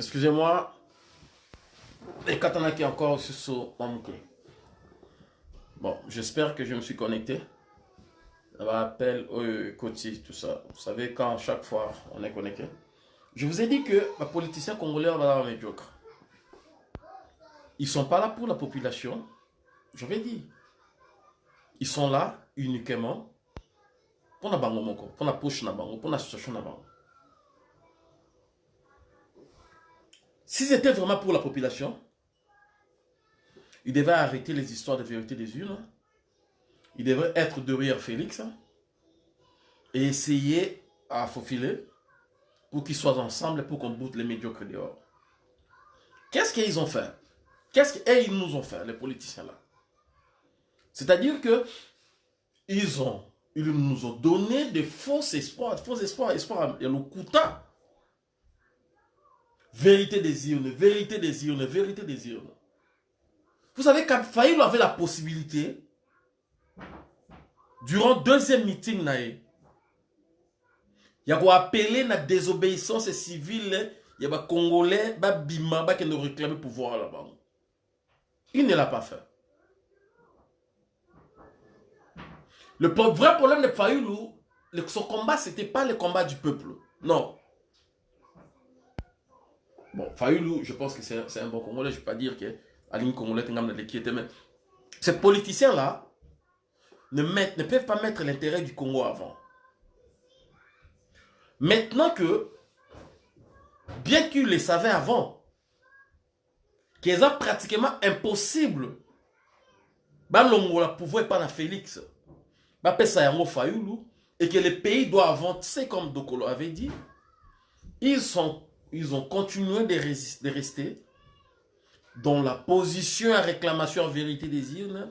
Excusez-moi. Et Katanaki encore sur Mamouké. Bon, j'espère que je me suis connecté. Ça va appel au côté, tout ça. Vous savez, quand chaque fois on est connecté. Je vous ai dit que les politiciens congolais, on va médiocre. Ils sont pas là pour la population. Je vais dire. Ils sont là uniquement pour la bango pour la poche pour la situation na bango. Si c'était vraiment pour la population, il devait arrêter les histoires de vérité des urnes. Il devrait être derrière Félix et essayer à faufiler pour qu'ils soient ensemble pour qu'on boute les médiocres dehors. Qu'est-ce qu'ils ont fait? Qu'est-ce qu'ils nous ont fait, les politiciens là? C'est-à-dire que ils, ont, ils nous ont donné des faux espoirs, faux espoirs, espoirs, a le Kouta. Vérité des urnes, vérité des urnes, vérité des urnes. Vous savez quand avait la possibilité, durant deuxième meeting, il y a appelé la désobéissance civile, il y a Congolais, Bima, qui ne réclamer pouvoir là-bas. Il ne l'a pas fait. Le vrai problème de Fayoulou, son combat, ce n'était pas le combat du peuple. Non. Bon, Fayoulou, je pense que c'est un bon Congolais. Je ne vais pas dire que Aline Congolais était mais ces politiciens-là ne, ne peuvent pas mettre l'intérêt du Congo avant. Maintenant que, bien qu'ils le savaient avant, qu'il est pratiquement impossible, bah, l'Ongola pouvoir pas na Félix, bah, Fayoulou, et que le pays doit avancer comme Dokolo avait dit, ils, sont, ils ont continué de, de rester dans la position à réclamation en vérité des îles,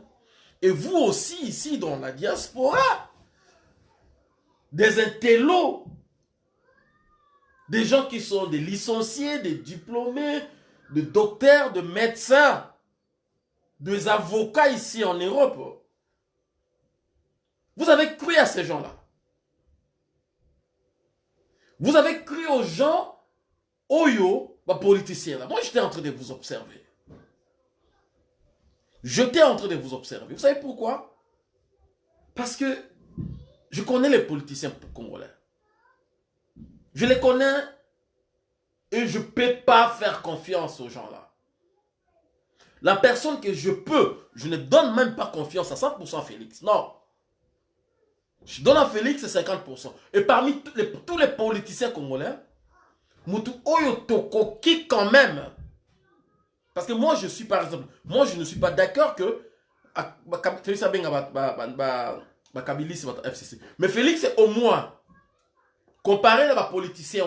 et vous aussi ici dans la diaspora, des intellos, des gens qui sont des licenciés, des diplômés, des docteurs, de médecins, des avocats ici en Europe. Vous avez cru à ces gens-là. Vous avez cru aux gens, Oyo, politiciens là. Moi, j'étais en train de vous observer. J'étais en train de vous observer. Vous savez pourquoi? Parce que je connais les politiciens congolais. Je les connais et je ne peux pas faire confiance aux gens-là. La personne que je peux, je ne donne même pas confiance à 100% Félix. Non. Je donne à Félix 50%. Et parmi tous les politiciens congolais, Moutou Oyo qui quand même parce que moi, je suis, par exemple, moi, je ne suis pas d'accord que Félix Kabilis FCC. Mais Félix, au moins, comparé à ma politicien,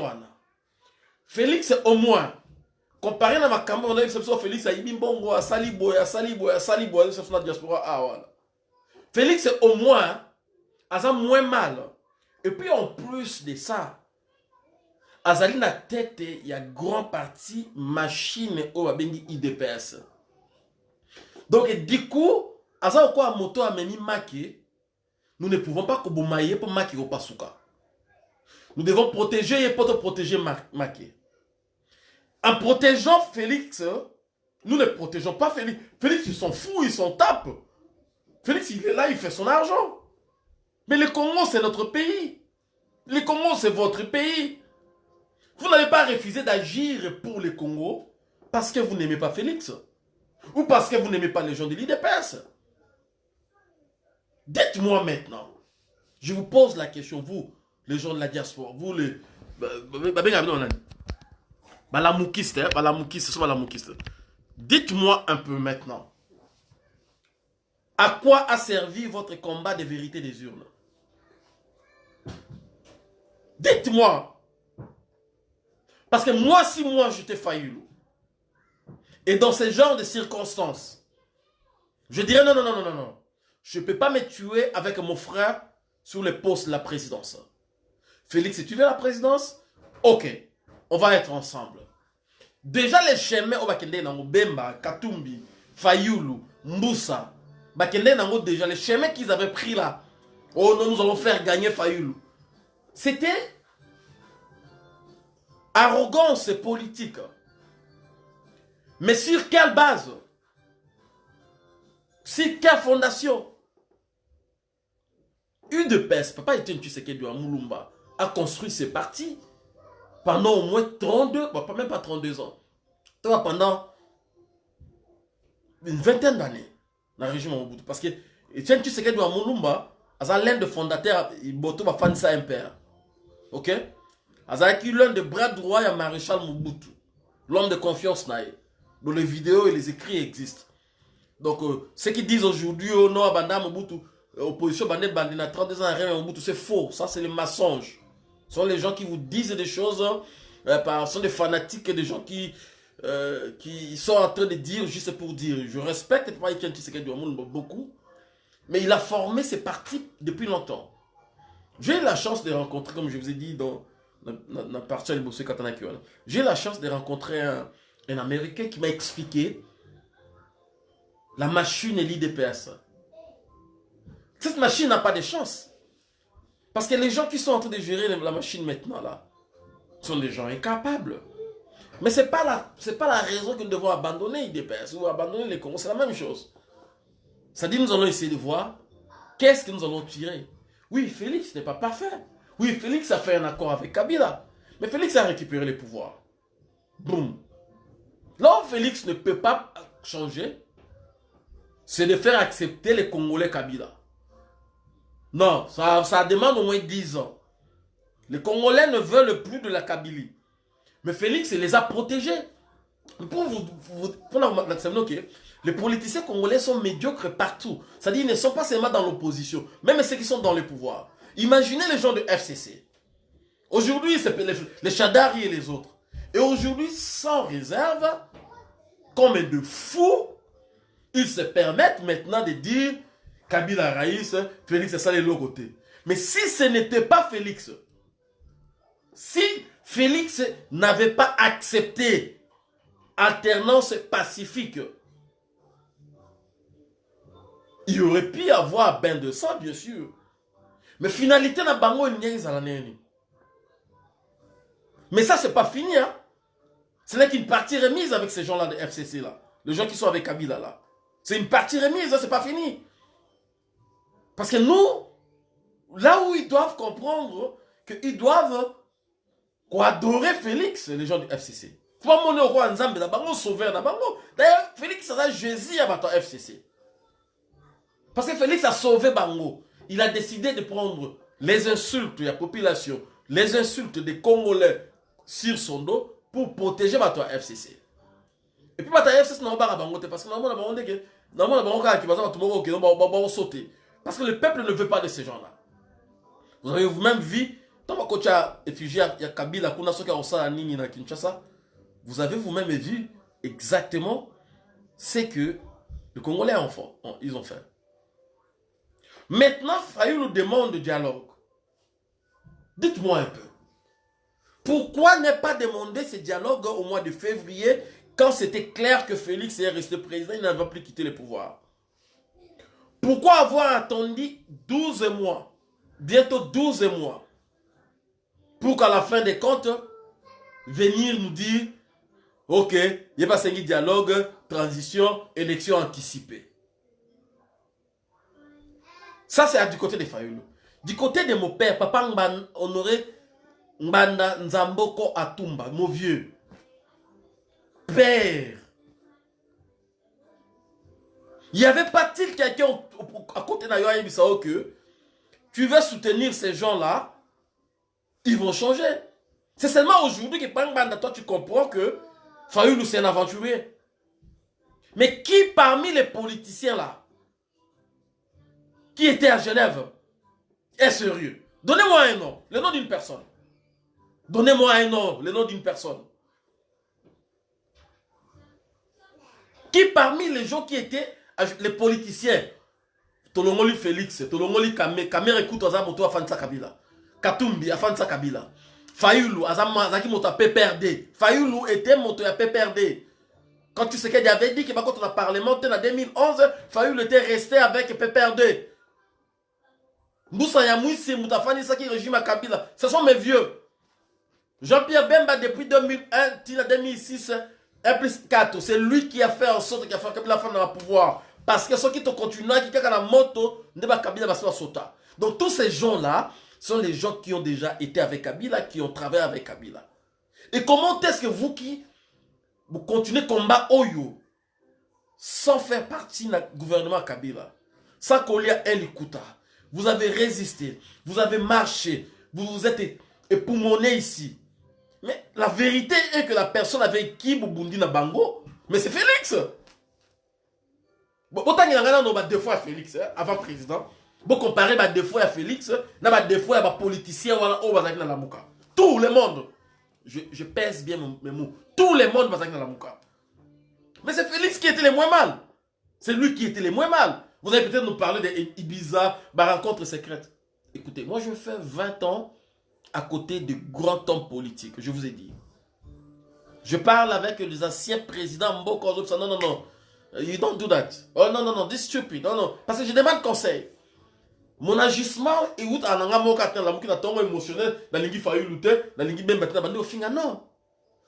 Félix, au moins, comparé à ma campagne, Félix, a Bongo, a Salibo, a Salibo, a Salibo, a Salibo, a diaspora, ah, voilà. Félix, au moins, a moins mal. Et puis, en plus de ça, azali na tête ya grand parti machine oyo babengi idps donc du coup aza kokoya moto amemi maki nous ne pouvons pas koboma ye mpo maki kopasuka. Nous devons protéger ye mpo toprotéger maki en protégeant félix nous ne protégeons pas félix. Félix ils sont fous ils s'en tapent félix il est là il fait son argent. Mais le Congo c'est notre pays. Le Congo c'est votre pays vous n'avez pas refusé d'agir pour le Congo parce que vous n'aimez pas Félix ou parce que vous n'aimez pas les gens de l'IDPS. Dites-moi maintenant. Je vous pose la question, vous, les gens de la diaspora, vous les... Dites-moi un peu maintenant. À quoi a servi votre combat de vérité des urnes? Dites-moi. Parce que moi, si moi j'étais Fayoulou, et dans ce genre de circonstances, je dirais non, non, non, non, non, non. Je ne peux pas me tuer avec mon frère sur le poste de la présidence. Félix, si tu veux la présidence, ok, on va être ensemble. Déjà les chemins au Bakende Nango, Bemba, Katumbi, Bakende Nango, déjà les chemins qu'ils avaient pris là, oh non, nous allons faire gagner Fayoulou. C'était arrogance politique. Mais sur quelle base? Sur quelle fondation? UDPS, Papa Etienne Tshisekedi à Moulumba, a construit ses partis pendant au moins 32, bon, même pas 32 ans, pendant une vingtaine d'années dans la région Mobutu. Parce que Etienne Tshisekedi à Moulumba, c'est l'un des fondateurs, il va faire ça impère. Ok? C'est l'un des bras droits de Maréchal Mobutu, l'homme de confiance dont les vidéos et les écrits existent. Donc, euh, ceux qui disent aujourd'hui, oh non, Abanda Mobutu, euh, opposition Bandé Bandina, 32 ans, rien Mobutu, c'est faux. Ça, c'est les mensonges. Ce sont les gens qui vous disent des choses, euh, par, ce sont des fanatiques des gens qui, qui sont en train de dire juste pour dire. Je respecte Papa Etienne Tshisekedi beaucoup, mais il a formé ses partis depuis longtemps. J'ai eu la chance de rencontrer, comme je vous ai dit dans la partie de Katana J'ai eu la chance de rencontrer un, un Américain qui m'a expliqué la machine et l'IDPS. Cette machine n'a pas de chance. Parce que les gens qui sont en train de gérer la machine maintenant, là, sont des gens incapables. Mais ce n'est pas, la, pas la raison que nous devons abandonner l'IDPS ou abandonner les Congo. C'est la même chose. Ça dit nous allons essayer de voir qu'est-ce que nous allons tirer. Oui, Félix n'est pas parfait. Oui, Félix a fait un accord avec Kabila. Mais Félix a récupéré les pouvoirs. Boum. Là Félix ne peut pas changer, c'est de faire accepter les Congolais Kabila. Non, ça, ça demande au moins 10 ans. Les Congolais ne veulent plus de la Kabylie. Mais Félix les a protégés. Pour vous, pour les politiciens congolais sont médiocres partout. C'est-à-dire ils ne sont pas seulement dans l'opposition, même ceux qui sont dans le pouvoir. Imaginez les gens de FCC. Aujourd'hui, c'est les, les Chadari et les autres. Et aujourd'hui, sans réserve, comme de fous, ils se permettent maintenant de dire Kabila Raïs, Félix, ça les côté. Mais si ce n'était pas Félix, si Félix n'avait pas accepté alternance pacifique, il aurait pu avoir bain de sang, bien sûr. Mais finalité, na bango Mais ça, c'est pas fini. Hein? Ce n'est qu'une partie remise avec ces gens-là de FCC là. Les gens qui sont avec Kabila là. C'est une partie remise, c'est pas fini. Parce que nous, là où ils doivent comprendre qu'ils doivent adorer Félix, les gens du FCC. Pas mon roi Nzambe, d'abord sauveur, D'ailleurs, Félix sera Jésus à votre FCC. Parce que Félix a sauvé Bango. Il a décidé de prendre les insultes de la population, les insultes des Congolais sur son dos pour protéger votre FCC. Et puis votre FCC n'a pas bango parce que normalement que va sauter parce que le peuple ne veut pas de ces gens-là. Vous avez vous-même vu dans ma coach effigie il y a Kabila kuna soki a nini Kinshasa. Vous avez vous-même vu exactement ce que les Congolais ont fait. Maintenant, Fayou nous demande de dialogue. Dites-moi un peu. Pourquoi ne pas demander ce dialogue au mois de février quand c'était clair que Félix est resté président, il n'avait plus quitté le pouvoir? Pourquoi avoir attendu 12 mois, bientôt 12 mois, pour qu'à la fin des comptes, venir nous dire, ok, il n'y a pas un dialogue, transition, élection anticipée? Ça, c'est du côté des Fayoulou. Du côté de mon père, Papa Honoré Mbanda Nzamboko Atumba, mon vieux. Père. Il n'y avait pas-il quelqu'un à côté de Yoaï Bissao que tu veux soutenir ces gens-là, ils vont changer. C'est seulement aujourd'hui que Banda, toi tu comprends que Fayoulou c'est un aventurier. Mais qui parmi les politiciens là, qui était à Genève, est sérieux Donnez-moi un nom, le nom d'une personne. Donnez-moi un nom, le nom d'une personne. Qui parmi les gens qui étaient les politiciens, Tolongoli Félix, Tolongoli Kame, Kamere écoute Azamoto Afansa Kabila, Katumbi Afansa Kabila, Fayoulou, Azaki Moto PPRD, Fayoulou était Moto à PPRD. Quand tu sais qu'il avait dit que quand on a parlementé en 2011, Fayoulou était resté avec PPRD. Moutafani Saki, régime à Kabila. Ce sont mes vieux. Jean-Pierre Bemba, depuis 2001, 2006, 1 plus 4, c'est lui qui a fait en sorte qu'il a fait Kabila dans le pouvoir. Parce que ceux qui te continuent, qui ont la moto, ne pas Kabila va sota. Donc tous ces gens-là sont les gens qui ont déjà été avec Kabila, qui ont travaillé avec Kabila. Et comment est-ce que vous qui vous continuez combat Oyo sans faire partie du gouvernement Kabila, sans Kolia Elikuta, vous avez résisté, vous avez marché, vous vous êtes époumoné ici. Mais la vérité est que la personne avec qui Boubundi na bango, mais c'est Félix. Autant il y a deux fois Félix, hein, avant président. Bon, comparer bah, deux fois à Félix, bah, deux fois à politicien ou à Mouka. Tout le monde. Je, je pèse bien mes mots. Tout le monde va dans la Mouka. Mais c'est Félix qui était le moins mal. C'est lui qui était le moins mal. Vous allez peut-être nous parler d'Ibiza, ma rencontre secrète. Écoutez, moi je fais 20 ans à côté de grands hommes politiques, je vous ai dit. Je parle avec les anciens présidents Mboko, non, non, non. You don't do that. Oh non, non, non, this stupid. Non, non. Parce que je demande conseil. Mon agissement est où à nanga moka la mouki tongo émotionnel, na lingi fayu lutter, na lingi ben bande au finga non.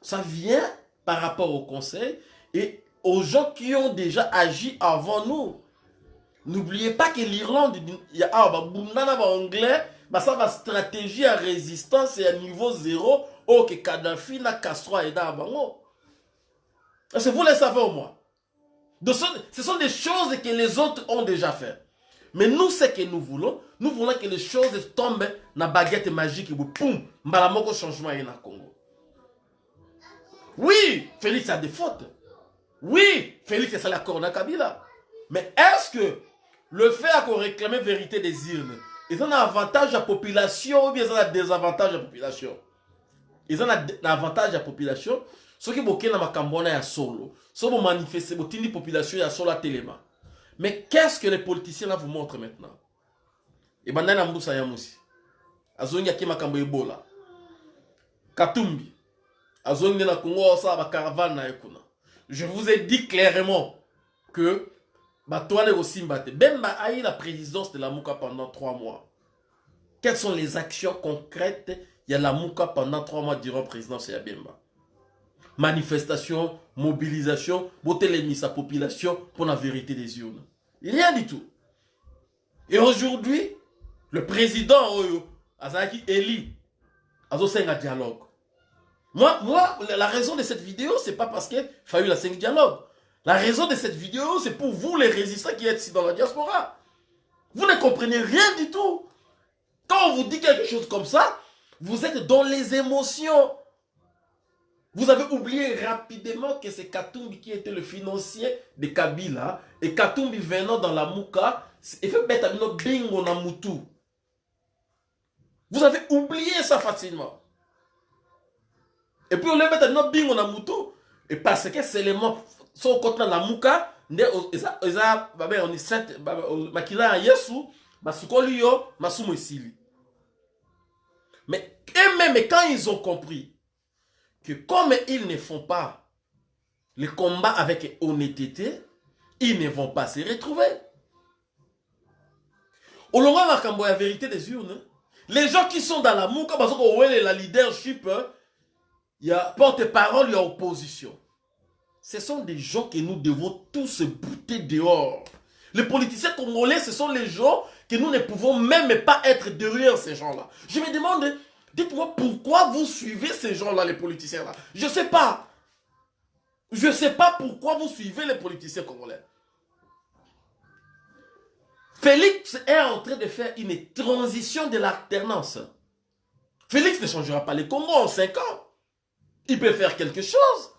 Ça vient par rapport au conseil et aux gens qui ont déjà agi avant nous. N'oubliez pas que l'Irlande, il y a ah, bah, anglais, bah, ça va stratégie à résistance et à niveau zéro, oh, que Kadhafi n'a Castro et d'Abango. Est-ce que vous le savez au moins? Ce sont des choses que les autres ont déjà fait. Mais nous, ce que nous voulons, nous voulons que les choses tombent dans la baguette magique et boum, mbalamoko changement dans le Congo. Oui, Félix a des fautes. Oui, Félix est la corona Kabila. Mais est-ce que le fait qu'on réclame vérité des urnes, ils ont un avantage à la population ou bien ils ont un désavantage à la population? Ils ont un avantage à la population? Ce qui est dans ma ya solo. Ce qui manifester, la population ya solo à téléma. Mais qu'est-ce que les politiciens là vous montrent maintenant? Et ben na mbusa ya musi. Azongi ebola. Katumbi. Azongi na Congo sa ba caravane na ekuna. Je vous ai dit clairement que Batoine Osimbate, Bemba a eu la présidence de la Mouka pendant trois mois. Quelles sont les actions concrètes? Il y a la Mouka pendant trois mois durant la présidence de Bemba. Manifestation, mobilisation, boter sa population pour la vérité des urnes. Rien du tout. Et aujourd'hui, le président Oyo, Azaki Eli, un dialogue. Moi, moi, la raison de cette vidéo, c'est pas parce qu'il fallu la 5 dialogue. La raison de cette vidéo, c'est pour vous, les résistants qui êtes ici dans la diaspora. Vous ne comprenez rien du tout. Quand on vous dit quelque chose comme ça, vous êtes dans les émotions. Vous avez oublié rapidement que c'est Katumbi qui était le financier de Kabila. Et Katumbi venant dans la Mouka, il fait mettre bingo na Vous avez oublié ça facilement. Et puis on le à bingo na mutu. Et parce que c'est le mot, son côté la muka, nde eza eza babe on est sept makila ya Yesu, basukoli yo, masumu esili. Mais et même quand ils ont compris que comme ils ne font pas le combat avec honnêteté, ils ne vont pas se retrouver. Au long de la vérité des urnes, les gens qui sont dans la mouka, parce que la leadership, hein, il y a porte-parole, il y a opposition. Ce sont des gens que nous devons tous bouter dehors. Les politiciens congolais, ce sont les gens que nous ne pouvons même pas être derrière ces gens-là. Je me demande, dites-moi pourquoi vous suivez ces gens-là, les politiciens-là? Je ne sais pas. Je ne sais pas pourquoi vous suivez les politiciens congolais. Félix est en train de faire une transition de l'alternance. Félix ne changera pas les Congo en 5 ans il peut faire quelque chose.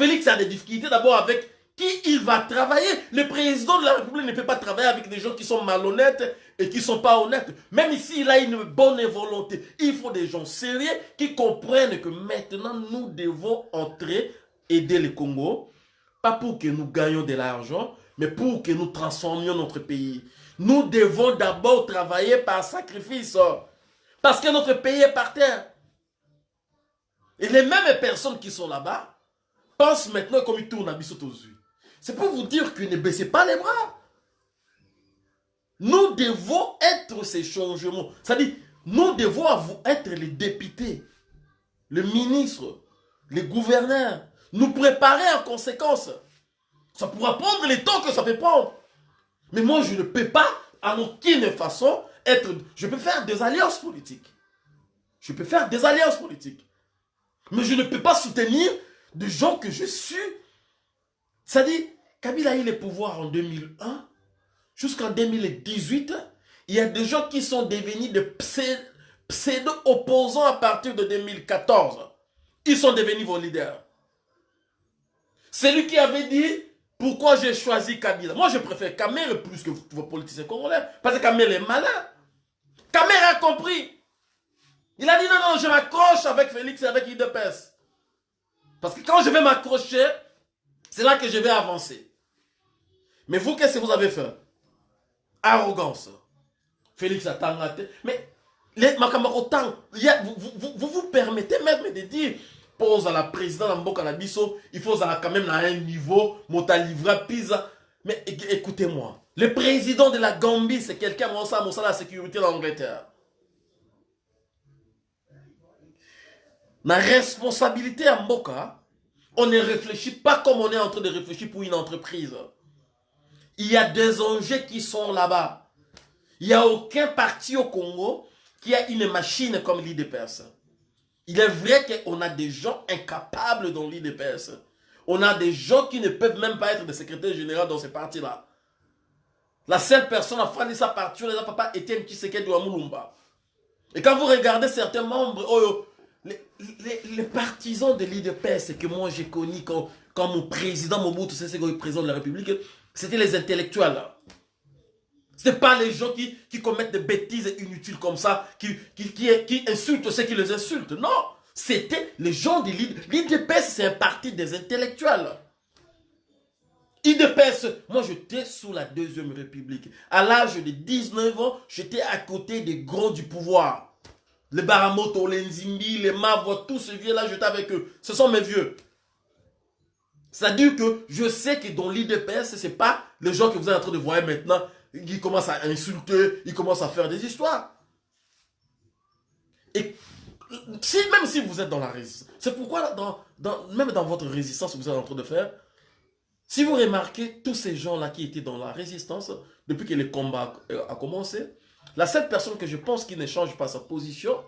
Félix a des difficultés d'abord avec qui il va travailler. Le président de la République ne peut pas travailler avec des gens qui sont malhonnêtes et qui ne sont pas honnêtes. Même ici, il a une bonne volonté. Il faut des gens sérieux qui comprennent que maintenant, nous devons entrer, aider le Congo. Pas pour que nous gagnions de l'argent, mais pour que nous transformions notre pays. Nous devons d'abord travailler par sacrifice. Parce que notre pays est par terre. Et les mêmes personnes qui sont là-bas pensent maintenant comme ils tournent à Bissot aux yeux. C'est pour vous dire que ne baissez pas les bras. Nous devons être ces changements. C'est-à-dire, nous devons être les députés, les ministres, les gouverneurs, nous préparer en conséquence. Ça pourra prendre le temps que ça peut prendre. Mais moi, je ne peux pas, en aucune façon, être... Je peux faire des alliances politiques. Je peux faire des alliances politiques. Mais je ne peux pas soutenir des gens que je suis. Dit, Kabila a eu le pouvoir en 2001. Jusqu'en 2018, il y a des gens qui sont devenus de pseudo-opposants à partir de 2014. Ils sont devenus vos leaders. C'est lui qui avait dit pourquoi j'ai choisi Kabila? Moi, je préfère Kamer plus que vos politiciens congolais. Parce que Kamer est malin. Kamer a compris. Il a dit non, non, je m'accroche avec Félix et avec IDPS. Parce que quand je vais m'accrocher, c'est là que je vais avancer. Mais vous, qu'est-ce que vous avez fait? Arrogance. Félix a tangaté. Mais les Makamarotan, vous, vous, vous vous permettez même de dire pose à la présidente Mboka Nabiso, il faut quand même à un niveau, livra. Mais écoutez-moi, le président de la Gambie, c'est quelqu'un, qui ça, la sécurité de l'Angleterre. La responsabilité à Mboka, on ne réfléchit pas comme on est en train de réfléchir pour une entreprise. Il y a des enjeux qui sont là-bas. Il n'y a aucun parti au Congo qui a une machine comme l'IDPS. Il est vrai qu'on a des gens incapables dans l'IDPS. On a des gens qui ne peuvent même pas être des secrétaires généraux dans ces partis-là. La seule personne à faire sa partie, c'est papa Etienne Tshisekedi Mulumba. Et quand vous regardez certains membres, oh, les, partisans de l'IDPS que moi j'ai connus quand, quand mon président Mobutu Sese Seko président de la République, c'était les intellectuels. Ce n'est pas les gens qui, commettent des bêtises inutiles comme ça, qui, insultent ceux qui les insultent. Non, c'était les gens de l'IDPS. c'est un parti des intellectuels. IDPS, moi j'étais sous la Deuxième République. À l'âge de 19 ans, j'étais à côté des grands du pouvoir. Les Baramoto, les Nzimbi, les Mavwa, tous ces vieux-là, j'étais avec eux. Ce sont mes vieux. C'est-à-dire que je sais que dans l'IDPS, ce n'est pas les gens que vous êtes en train de voir maintenant il commence à insulter, il commence à faire des histoires. Et même si vous êtes dans la résistance, c'est pourquoi même dans votre résistance que vous êtes en train de faire, si vous remarquez tous ces gens-là qui étaient dans la résistance, depuis que le combat a commencé, la seule personne que je pense qui ne change pas sa position,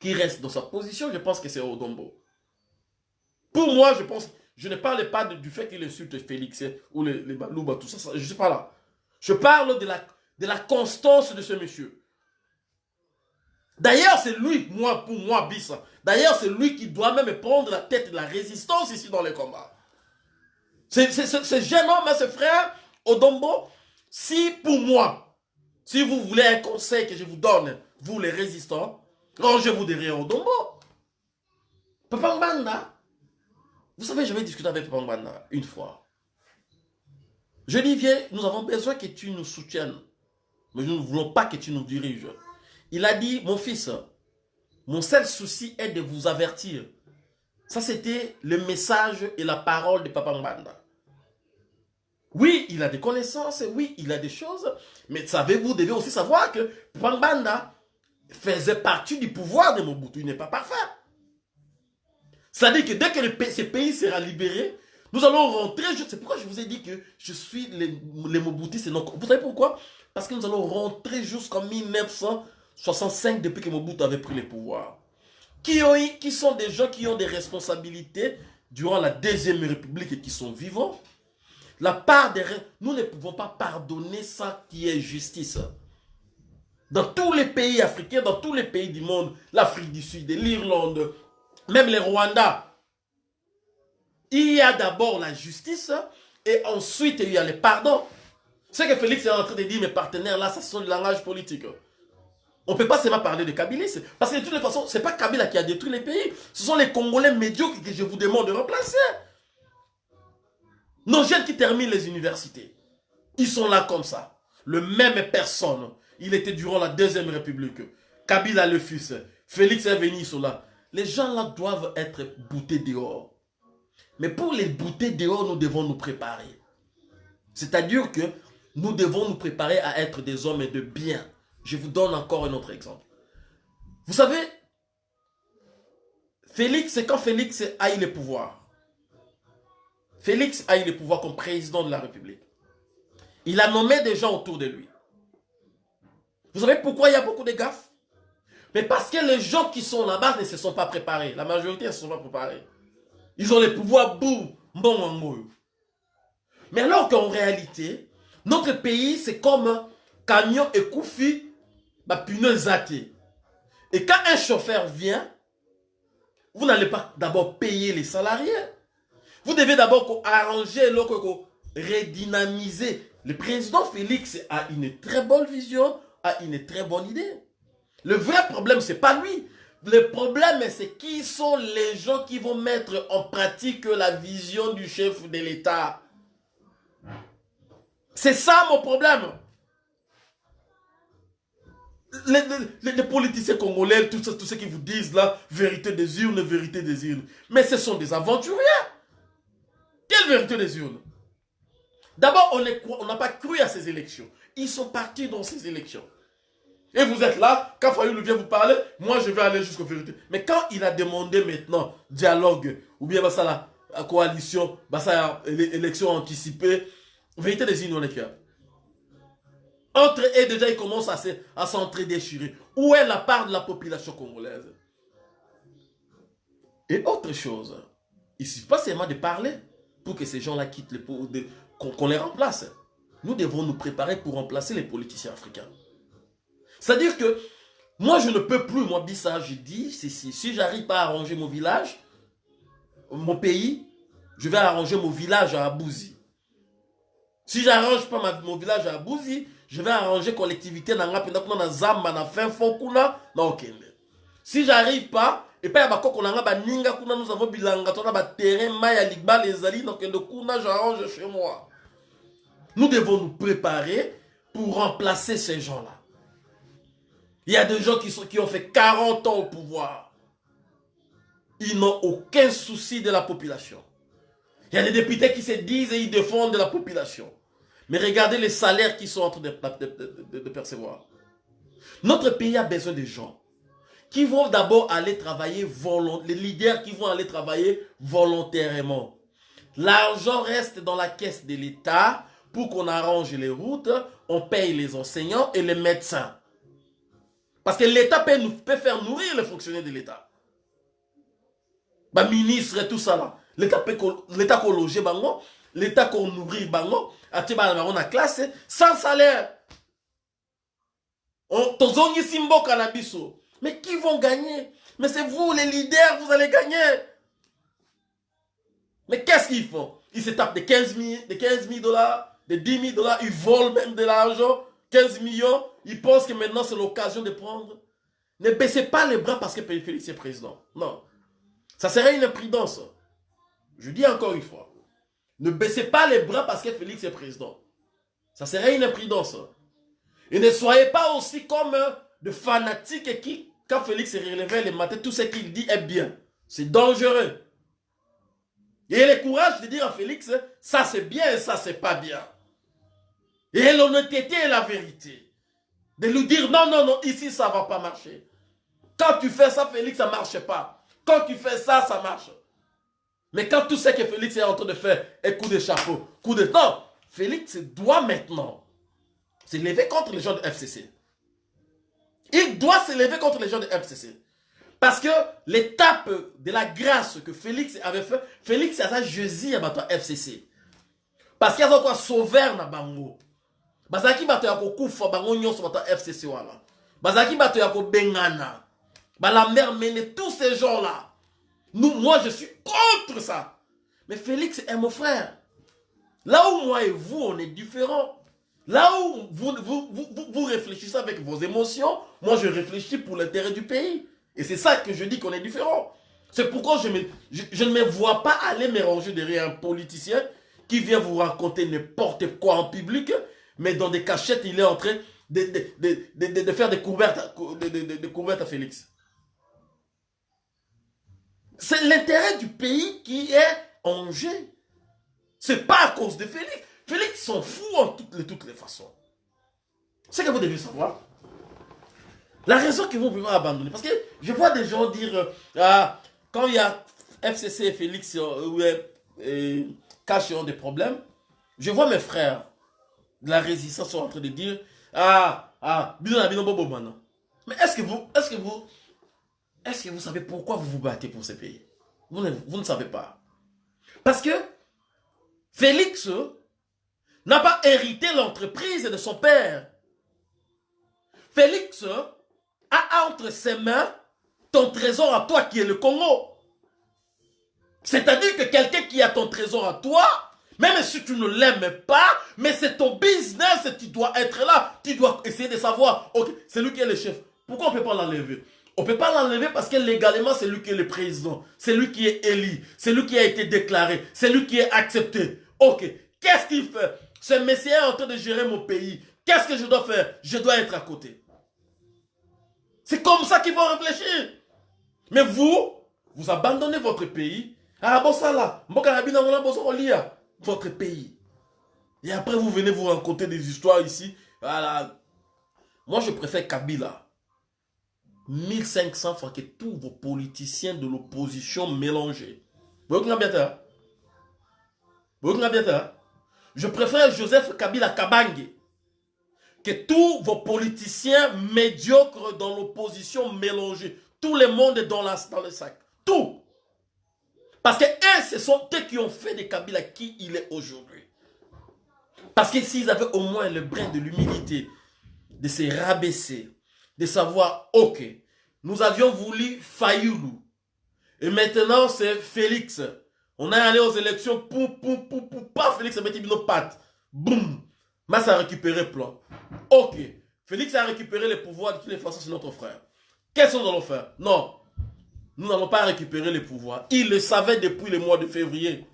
qui reste dans sa position, je pense que c'est Odombo. Pour moi, je pense, je ne parle pas du fait qu'il insulte Félix ou les, Balouba, tout ça, je ne suis pas là. Je parle de la, constance de ce monsieur. D'ailleurs, c'est lui, moi, pour moi, Bissa. D'ailleurs, c'est lui qui doit même prendre la tête de la résistance ici dans les combats. C'est homme, hein, ce frère, Odombo, si pour moi, si vous voulez un conseil que je vous donne, vous les résistants, rangez-vous derrière Odombo. Papa Mbanda, vous savez, j'avais discuté avec Papa Mbanda une fois. Je dis, viens, nous avons besoin que tu nous soutiennes. Mais nous ne voulons pas que tu nous diriges. Il a dit, mon fils, mon seul souci est de vous avertir. Ça, c'était le message et la parole de Papa Mbanda. Oui, il a des connaissances, oui, il a des choses, mais savez-vous, vous devez aussi savoir que Papa Mbanda faisait partie du pouvoir de Mobutu. Il n'est pas parfait. C'est-à-dire que dès que ce pays sera libéré, nous allons rentrer, c'est pourquoi je vous ai dit que je suis les, les Mobutistes non. Vous savez pourquoi? Parce que nous allons rentrer jusqu'en 1965 depuis que Mobutu avait pris le pouvoir. Qui, ont, qui sont des gens qui ont des responsabilités durant la Deuxième République et qui sont vivants? La part des... Nous ne pouvons pas pardonner ça qui est justice. Dans tous les pays africains, dans tous les pays du monde, l'Afrique du Sud, l'Irlande, même les Rwandais, il y a d'abord la justice et ensuite il y a le pardon. Ce que Félix est en train de dire, mes partenaires là, ça sont du langage politique. On ne peut pas seulement parler de Kabila. Parce que de toute façon, ce n'est pas Kabila qui a détruit les pays. Ce sont les Congolais médiocres que je vous demande de remplacer. Nos jeunes qui terminent les universités, ils sont là comme ça. Le même personne. Il était durant la Deuxième République. Kabila le. Félix est venu, là. Les gens là doivent être boutés dehors. Mais pour les bouter dehors, nous devons nous préparer. C'est-à-dire que nous devons nous préparer à être des hommes de bien. Je vous donne encore un autre exemple. Vous savez, Félix, c'est quand Félix a eu le pouvoir. Félix a eu le pouvoir comme président de la République. Il a nommé des gens autour de lui. Vous savez pourquoi il y a beaucoup de gaffes? Mais parce que les gens qui sont là-bas ne se sont pas préparés. La majorité ne se sont pas préparés. Ils ont le pouvoir, boum, bon, Mais alors qu'en réalité, notre pays, c'est comme un camion et koufi, bah, punaise Et quand un chauffeur vient, vous n'allez pas d'abord payer les salariés. Vous devez d'abord arranger, redynamiser. Le président Félix a une très bonne vision, a une très bonne idée. Le vrai problème, c'est pas lui. Le problème, c'est qui sont les gens qui vont mettre en pratique la vision du chef de l'État. C'est ça mon problème. Les, politiciens congolais, tous ceux qui vous disent là, vérité des urnes, vérité des urnes. Mais ce sont des aventuriers. Quelle vérité des urnes? D'abord, on n'a pas cru à ces élections. Ils sont partis dans ces élections. Et vous êtes là, quand Fayoul vient vous parler, moi je vais aller jusqu'aux vérités. Mais quand il a demandé maintenant dialogue, ou bien bah, ça, la coalition, bah, ça, élection anticipée, vérité des urnes, on est Entre eux, déjà, ils commencent à s'entre-déchirer. Où est la part de la population congolaise? Et autre chose, il ne suffit pas seulement de parler pour que ces gens-là quittent qu'on les remplace. Nous devons nous préparer pour remplacer les politiciens africains. C'est-à-dire que moi, je ne peux plus, moi, Bissa, je dis, si, si, si j'arrive pas à arranger mon village, mon pays, je vais arranger mon village à Abouzi. Si j'arrange pas mon village à Abouzi, je vais arranger collectivité fin fond, kuna, na. Si j'arrive pas, et pas ba koko nanga ba ninga kuna nous avons bilanga tona ba terrain maya ligba les ali donc le kuna j'arrange chez moi. Nous devons nous préparer pour remplacer ces gens-là. Il y a des gens qui, sont, qui ont fait 40 ans au pouvoir. Ils n'ont aucun souci de la population. Il y a des députés qui se disent et ils défendent la population. Mais regardez les salaires qu'ils sont en train de, de, percevoir. Notre pays a besoin de gens qui vont d'abord aller travailler volontairement, les leaders qui vont aller travailler volontairement. L'argent reste dans la caisse de l'État pour qu'on arrange les routes, on paye les enseignants et les médecins. Parce que l'État peut, peut, faire nourrir les fonctionnaires de l'État. Bah, ministre et tout ça là. L'État peut qu'on loger bango, l'État qu'on nourrit bango, on a classe sans salaire. On tozongi simbo canabiso. Mais qui vont gagner? Mais c'est vous les leaders, vous allez gagner. Mais qu'est-ce qu'ils font? Ils se tapent de 15 000, de 15 000 dollars, de 10 000 dollars, ils volent même de l'argent, 15 millions. Ils pensent que maintenant c'est l'occasion de prendre. Ne baissez pas les bras parce que Félix est président. Non. Ça serait une imprudence. Je dis encore une fois. Ne baissez pas les bras parce que Félix est président. Ça serait une imprudence. Et ne soyez pas aussi comme de fanatiques qui, quand Félix se relevait le matin, tout ce qu'il dit est bien. C'est dangereux. Et le courage de dire à Félix, ça c'est bien et ça c'est pas bien. Et l'honnêteté est la vérité. De lui dire, non, non, non, ici, ça va pas marcher. Quand tu fais ça, Félix, ça marche pas. Quand tu fais ça, ça marche. Mais quand tout ce que Félix est en train de faire est coup de chapeau, coup de... Non, Félix doit maintenant se lever contre les gens de FCC. Il doit se lever contre les gens de FCC. Parce que l'étape de la grâce que Félix avait fait, Félix a ça jeudi à FCC. Parce qu'il y a quoi sauveur dans Bango. bazalaki bato ya kokufa bango nyonso bato fcc wana bazalaki bato ya kobengana balambert mene tous ces gens là nous moi je suis contre ça mais félix est mon frère là où moi et vous on est différents là où vous, réfléchissez avec vos émotions moi je réfléchis pour l'intérêt du pays et c'est ça que je dis qu'on est différents c'est pourquoi je, ne me vois pas aller me ranger derrière un politicien qui vient vous raconter n'importe quoi en public mais dans des cachettes, il est en train de, faire des couvertes, à Félix. C'est l'intérêt du pays qui est en jeu. C'est pas à cause de Félix. Félix s'en fout en toutes les, toutes les façons. C'est que vous devez savoir. La raison qu'ils vont pouvoir abandonner. Parce que je vois des gens dire, euh, ah, quand il y a FCC et Félix, euh, cachent des problèmes. Je vois mes frères de la résistance sont en train de dire Ah, ah, mais est-ce que vous, est-ce que vous, est-ce que vous savez pourquoi vous vous battez pour ce pays? Vous vous ne savez pas. Parce que Félix n'a pas hérité l'entreprise de son père. Félix a entre ses mains ton trésor à toi qui est le Congo. C'est-à-dire que quelqu'un qui a ton trésor à toi, même si tu ne l'aimes pas, mais c'est ton business, tu dois être là. Tu dois essayer de savoir, ok, c'est lui qui est le chef. Pourquoi on ne peut pas l'enlever? On ne peut pas l'enlever parce que légalement, c'est lui qui est le président. C'est lui qui est élu. C'est lui qui a été déclaré. C'est lui qui est accepté. Ok, qu'est-ce qu'il fait? Ce messie est en train de gérer mon pays. Qu'est-ce que je dois faire? Je dois être à côté. C'est comme ça qu'il faut réfléchir. Mais vous, vous abandonnez votre pays. Ah bon ça là, votre pays. Et après vous venez vous raconter des histoires ici. Voilà. Moi je préfère Kabila. 1500 fois que tous vos politiciens de l'opposition mélangés. Vous voyez bien Vous voyez bien Je préfère Joseph Kabila Kabange que tous vos politiciens médiocres dans l'opposition mélangés. Tout le monde est dans, dans le sac. Tout. Parce que eux, ce sont eux qui ont fait de Kabila qui il est aujourd'hui. Parce que s'ils avaient au moins le brin de l'humilité, de se rabaisser, de savoir, ok, nous avions voulu Fayoulou. Et maintenant, c'est Félix. On est allé aux élections, poum, poum, poum, poum, pas Félix a mis nos pattes. Boum. Massa a récupéré plan. Ok. Félix a récupéré le pouvoir de toutes les façons, c'est notre frère. Qu'est-ce qu'on doit faire? Non. Nous n'allons pas récupérer le pouvoir. Il le savait depuis le mois de février.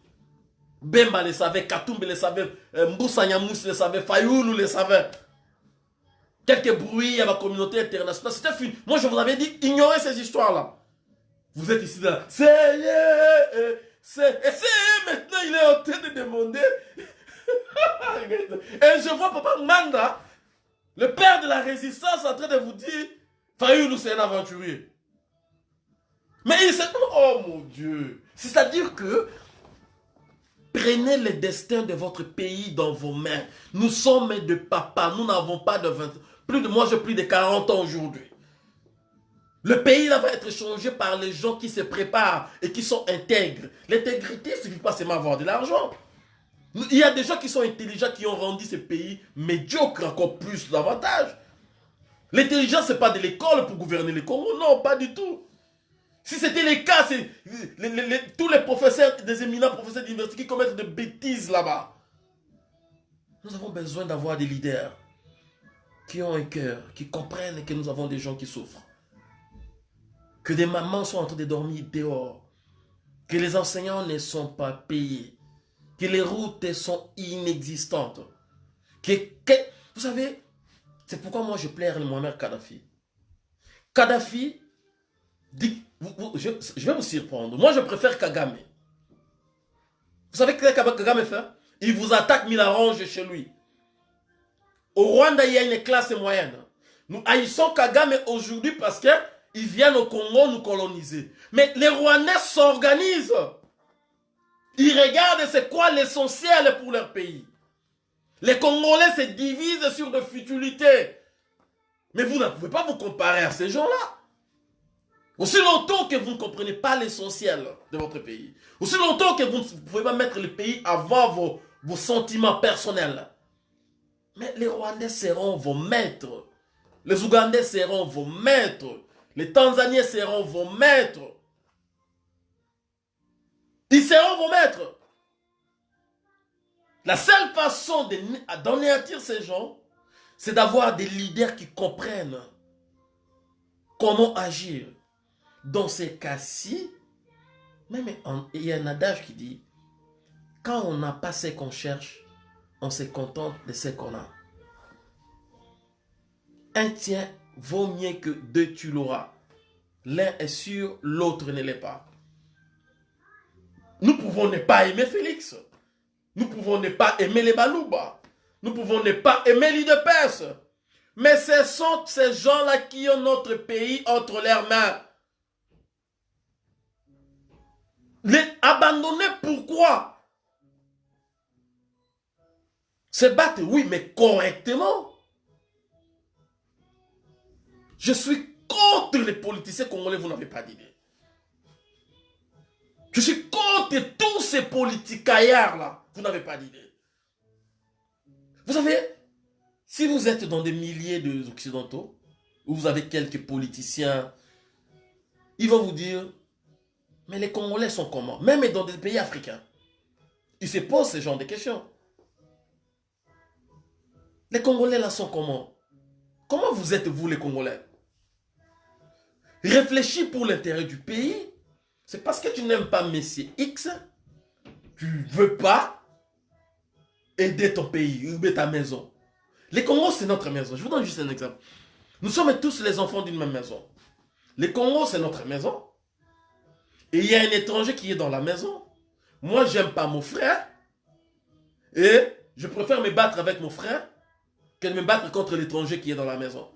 Bemba le savait, Katumbe le savait, euh, Mboussa Nyamous le savait, Fayoulou le savait. Quelques bruits à la communauté internationale. C'était fini. Moi, je vous avais dit, ignorez ces histoires-là. Vous êtes ici là. C'est... Et c'est maintenant, il est en train de demander... Et je vois Papa Manda, le père de la résistance, en train de vous dire, Fayoulou, c'est un aventurier. Mais il s'est... Oh mon Dieu. C'est-à-dire que prenez le destin de votre pays dans vos mains. Nous sommes de papa. Nous n'avons pas de 20... Plus de moi, j'ai plus de 40 ans aujourd'hui. Le pays là va être changé par les gens qui se préparent et qui sont intègres. L'intégrité, ce n'est pas seulement avoir de l'argent. Il y a des gens qui sont intelligents qui ont rendu ce pays médiocre encore plus davantage. L'intelligence, ce n'est pas de l'école pour gouverner les Congo. Non, pas du tout. Si c'était le cas, c'est tous les professeurs, des éminents professeurs d'université qui commettent des bêtises là-bas. Nous avons besoin d'avoir des leaders qui ont un cœur, qui comprennent que nous avons des gens qui souffrent. Que des mamans sont en train de dormir dehors. Que les enseignants ne sont pas payés. Que les routes sont inexistantes. Que, vous savez, c'est pourquoi moi je plaire Mohamed Kadhafi. Kadhafi dit je, vais vous surprendre. Moi, je préfère Kagame. Vous savez ce que Kagame fait? Il vous attaque, il arrange chez lui. Au Rwanda, il y a une classe moyenne. Nous haïssons Kagame aujourd'hui parce qu'ils viennent au Congo nous coloniser. Mais les Rwandais s'organisent. Ils regardent c'est quoi l'essentiel pour leur pays. Les Congolais se divisent sur des futilités. Mais vous ne pouvez pas vous comparer à ces gens-là. Aussi longtemps que vous ne comprenez pas l'essentiel de votre pays, aussi longtemps que vous ne pouvez pas mettre le pays avant vos, vos sentiments personnels, mais les Rwandais seront vos maîtres, les Ougandais seront vos maîtres, les Tanzaniens seront vos maîtres. Ils seront vos maîtres. La seule façon d'anéantir ces gens, c'est d'avoir des leaders qui comprennent comment agir dans ces cas-ci, même il y a un adage qui dit, quand on n'a pas ce qu'on cherche, on se contente de ce qu'on a. Un tien vaut mieux que deux tu l'auras. L'un est sûr, l'autre ne l'est pas. Nous pouvons ne pas aimer Félix. Nous pouvons ne pas aimer les Balouba. Nous pouvons ne pas aimer l'île de. Mais ce sont ces gens-là qui ont notre pays entre leurs mains. Les abandonner, pourquoi? Se battre, oui, mais correctement. Je suis contre les politiciens congolais, vous n'avez pas d'idée. Je suis contre tous ces politicaillards-là, vous n'avez pas d'idée. Vous savez, si vous êtes dans des milliers d'Occidentaux, où vous avez quelques politiciens, ils vont vous dire, mais les Congolais sont comment? Même dans des pays africains. Ils se posent ce genre de questions. Les Congolais là sont comment? Comment vous êtes vous les Congolais? Réfléchis pour l'intérêt du pays. C'est parce que tu n'aimes pas Messie X. Tu ne veux pas aider ton pays, aider ta maison. Les Congos, c'est notre maison. Je vous donne juste un exemple. Nous sommes tous les enfants d'une même maison. Les Congos, c'est notre maison. Et il y a un étranger qui est dans la maison. Moi, j'aime pas mon frère. Et je préfère me battre avec mon frère que de me battre contre l'étranger qui est dans la maison.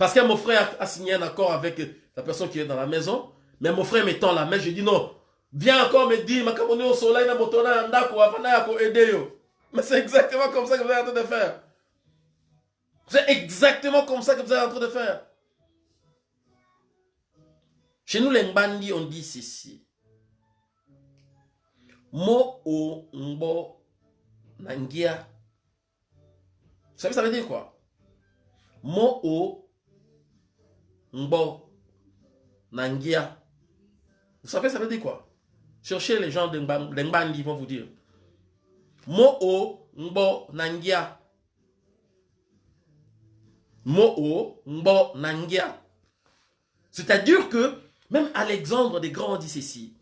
Parce que mon frère a signé un accord avec la personne qui est dans la maison. Mais mon frère m'étend la main, je dis non. Viens encore me dire, ma au soleil, na motona, ndako, afana. Mais c'est exactement comme ça que vous êtes en train de faire. C'est exactement comme ça que vous êtes en train de faire. Chez nous, les Mbandi, on dit ceci. Mo o mbo nangia. Vous savez, ça veut dire quoi? Mo o mbo nangia. Vous savez, ça veut dire quoi? Cherchez les gens d'Embandi, ils vont vous dire. Mo'o Mbo Nangia. Mo'o Mbo Nangia. C'est-à-dire que, même Alexandre des Grands dit ceci.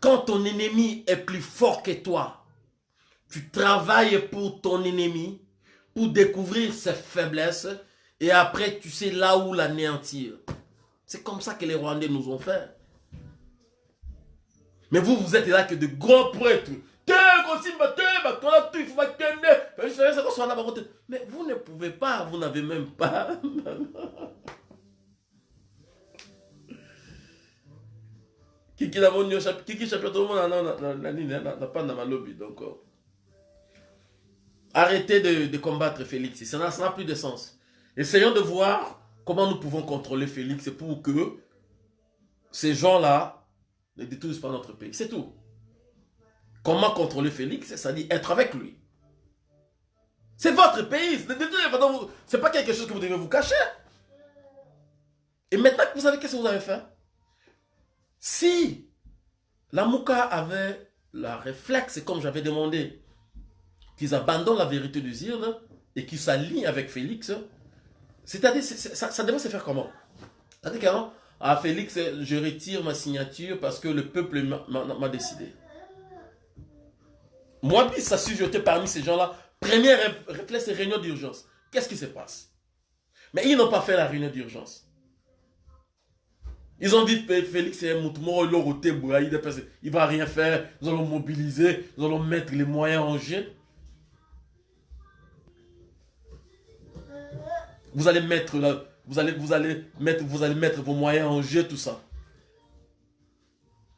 Quand ton ennemi est plus fort que toi, tu travailles pour ton ennemi, pour découvrir ses faiblesses, et après tu sais là où l'anéantir. C'est comme ça que les Rwandais nous ont fait. Mais vous, vous êtes là que de grands prêtres. Mais vous ne pouvez pas, vous n'avez même pas. Kiki na pas dans ma lobby donc arrêtez de combattre Félix ça n'a plus de sens essayons de voir comment nous pouvons contrôler Félix pour que ces gens-là ne détruisent pas notre pays. C'est tout. Comment contrôler Félix? C'est-à-dire être avec lui. C'est votre pays. Ce n'est pas quelque chose que vous devez vous cacher. Et maintenant que vous savez qu'est-ce que vous avez fait? Si la Mouka avait la réflexe, comme j'avais demandé, qu'ils abandonnent la vérité du Zirne et qu'ils s'alignent avec Félix, c'est-à-dire, ça, ça devait se faire comment? C'est-à-dire qu'avant, à Félix, je retire ma signature parce que le peuple m'a décidé. Moi, puis, ça jeté parmi ces gens-là. Première réflexe, réunion d'urgence. Qu'est-ce qui se passe? Mais ils n'ont pas fait la réunion d'urgence. Ils ont dit Félix est mouvement, il ne va rien faire, nous allons mobiliser, nous allons mettre les moyens en jeu. Vous allez mettre la, vous allez, vous allez, mettre, vous allez mettre vos moyens en jeu, tout ça.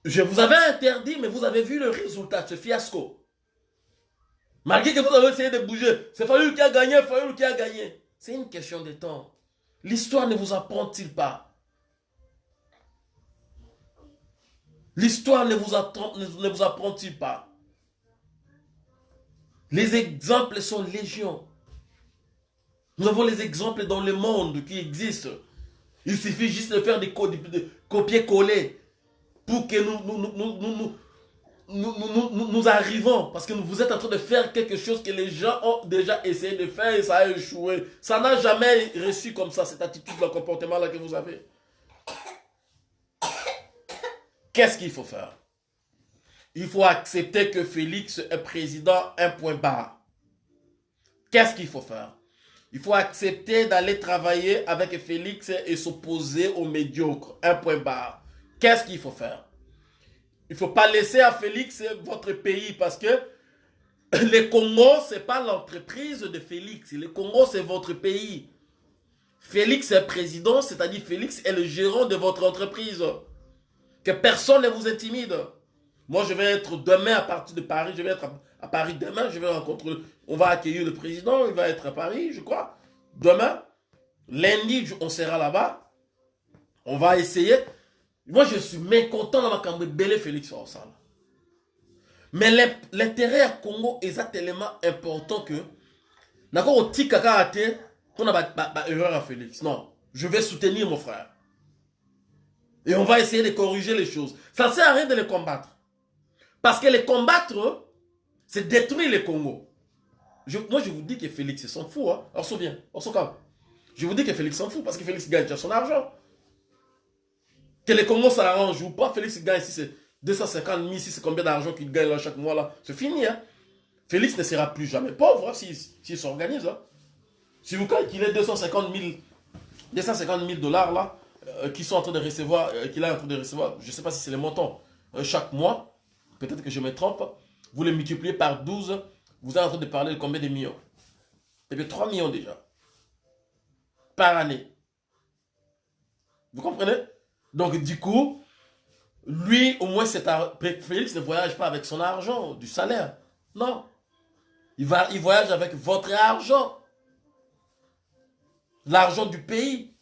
Je vous avais interdit, mais vous avez vu le résultat ce fiasco. Malgré que vous avez essayé de bouger, c'est Fallu qui a gagné, Fallu qui a gagné. C'est une question de temps. L'histoire ne vous apprend-il pas? L'histoire ne vous, ne vous apprend-il pas? Les exemples sont légion. Nous avons les exemples dans le monde qui existent. Il suffit juste de faire des, copier-coller pour que nous nous, nous, nous, arrivons. Parce que vous êtes en train de faire quelque chose que les gens ont déjà essayé de faire et ça a échoué. Ça n'a jamais reçu comme ça, cette attitude, le comportement-là que vous avez. Qu'est-ce qu'il faut faire? Il faut accepter que Félix est président, un point barre. Qu'est-ce qu'il faut faire? Il faut accepter d'aller travailler avec Félix et s'opposer aux médiocres. Un point barre. Qu'est-ce qu'il faut faire? Il ne faut pas laisser à Félix votre pays parce que le Congo, ce n'est pas l'entreprise de Félix. Le Congo, c'est votre pays. Félix est président, c'est-à-dire Félix est le gérant de votre entreprise. Que personne ne vous intimide. Moi, je vais être demain à partir de Paris. À, Paris demain. Je vais rencontrer. On va accueillir le président. Il va être à Paris, je crois. Demain. Lundi, on sera là-bas. On va essayer. Moi, je suis mécontent dans ma Bélé Félix Orsala. Mais l'intérêt à Congo est tellement important que. D'accord, petit caca à terre, qu'on a erreur à Félix. Non, je vais soutenir mon frère. Et on va essayer de corriger les choses. Ça sert à rien de les combattre. Parce que les combattre, c'est détruire le Congo. moi, je vous dis que Félix s'en fout. Hein. On se souvient, on se calme. Je vous dis que Félix s'en fout parce que Félix gagne son argent. Que les Congo s'arrangent ou pas, Félix gagne si c'est 250 000, si c'est combien d'argent qu'il gagne chaque mois là. C'est fini. Hein. Félix ne sera plus jamais pauvre hein, s'il s'organise. Hein. Si vous calculez 250 000, 250 000 dollars là, euh, qui sont en train de recevoir, euh, qu'il est en train de recevoir, je ne sais pas si c'est les montants, euh, chaque mois, peut-être que je me trompe, vous les multipliez par 12, vous êtes en train de parler de combien de millions? Eh bien, 3 millions déjà. Par année. Vous comprenez? Donc, du coup, lui, au moins, Félix ne voyage pas avec son argent, du salaire. Non. Il, va, il voyage avec votre argent. L'argent du pays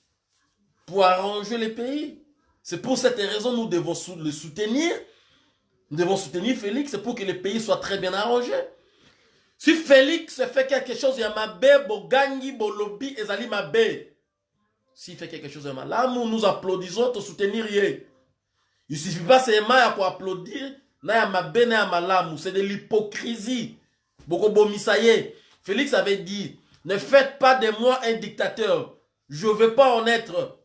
pour arranger les pays. C'est pour cette raison que nous devons le soutenir. Nous devons soutenir Félix pour que les pays soient très bien arrangés. Si Félix fait quelque chose, il y a ma bé, Bogangi, Bolobi, Ezali ma S'il fait quelque chose, y a Là, nous applaudissons, te soutenir. Il ne suffit pas seulement pour applaudir. C'est de l'hypocrisie. Félix avait dit, ne faites pas de moi un dictateur. Je ne veux pas en être.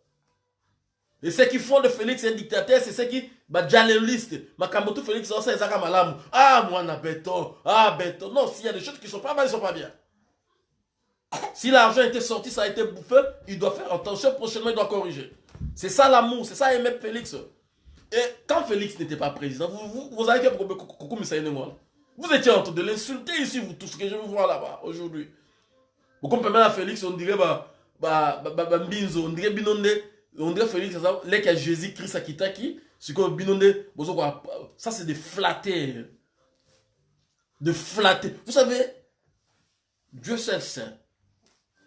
Et ce qui font de Félix un dictateur, c'est ce qui, bah, journaliste, Makamboto Félix, ça, c'est malamu. Ah, moi, na béton. Ah, béton. Non, s'il y a des choses qui sont pas mal, ils sont pas bien. Si l'argent était sorti, ça a été bouffé, il doit faire attention, prochainement, il doit corriger. C'est ça l'amour, c'est ça aimer Félix. Et quand Félix n'était pas président, vous, vous, vous avez coucou, moi. Vous étiez en train de l'insulter ici, vous tous, que je vous vois là-bas, aujourd'hui. Vous comprenez à Félix, on dirait, bah, bah, bah, bah, Mbinzo, on dirait Binonde, on dirait Félix, là, qu'il y a Jésus-Christ à Kitaki, ça c'est de flatter. De flatter. Vous savez, Dieu seul saint.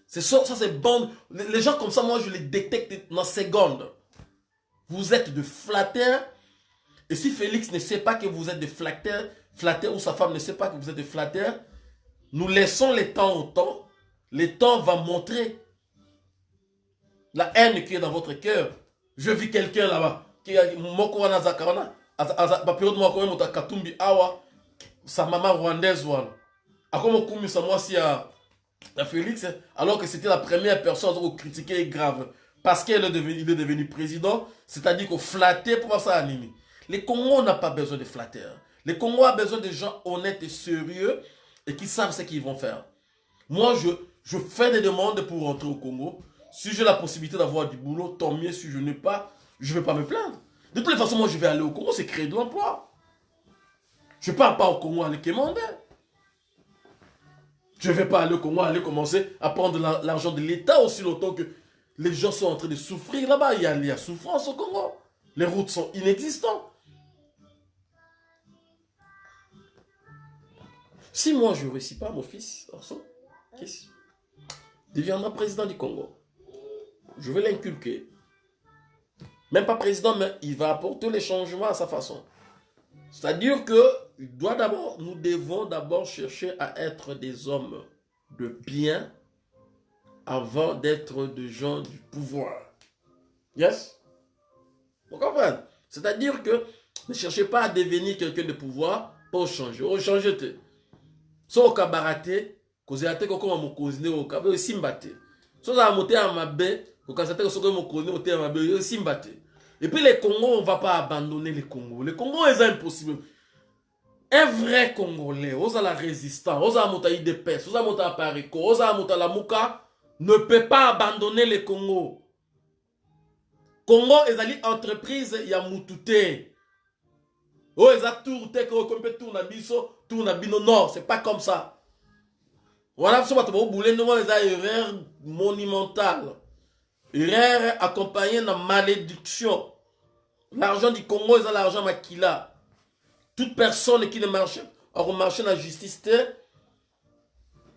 C'est ça, c'est bon. Les, gens comme ça, moi je les détecte dans secondes. Vous êtes de flatteurs. Et si Félix ne sait pas que vous êtes de flatteurs, flatteurs ou sa femme ne sait pas que vous êtes de flatteurs, nous laissons les temps au temps. Le temps va montrer la haine qui est dans votre cœur. Je vis quelqu'un là-bas a moko wana azaka wana baperiode moko oyo moto akatumbi awa sa mama rwandaise wana. Akoma okumisa mwasi ya, ya félix alors que c'était la première personne à critiquer grave. Parce qu'il est devenu, il est devenu président c'est-à-dire qu'on flattait pour ça animi les Congo n'a pas besoin de flatteurs. Les Congo a besoin de gens honnêtes et sérieux et qui savent ce qu'ils vont faire. Moi je, je fais des demandes pour rentrer au Congo. Si j'ai la possibilité d'avoir du boulot, tant mieux. Si je n'ai pas, je ne vais pas me plaindre. De toutes les façons, moi, je vais aller au Congo, c'est créer de l'emploi. Je ne pars pas au Congo aller quémander. Je ne vais pas aller au Congo aller commencer à prendre l'argent de l'État aussi longtemps que les gens sont en train de souffrir là-bas. Il, y a, souffrance au Congo. Les routes sont inexistantes. Si moi je ne réussis pas, mon fils, qu'est-ce deviendra président du Congo je vais l'inculquer. Même pas président, mais il va apporter les changements à sa façon. C'est-à-dire que doit nous devons d'abord chercher à être des hommes de bien avant d'être des gens du pouvoir. Yes? Vous comprenez? C'est-à-dire que ne cherchez pas à devenir quelqu'un de pouvoir pour changer. Oh, changer. So kabaraté, cause ate ko koma mokozi ne o kabe simbate. So za moté amabe, et puis les Congos, on ne va pas abandonner les Congos. Les Congos, c'est impossible. Un vrai Congolais, aux la résistance, aux mota IDPS, aux mota Parico, aux mota la Mouka, ne peut pas abandonner les Congos. Congo, ils entreprise, il y a Moutouté. Oh, ils ont tout, comme tout na biso, tout na bino. Non, c'est pas comme ça. Voilà, ce que vous voulez, nous, les erreur monumentale. Rare accompagné de malédiction. L'argent du Congo, c'est l'argent maquila. toute personne qui ne marche akomarche na justice te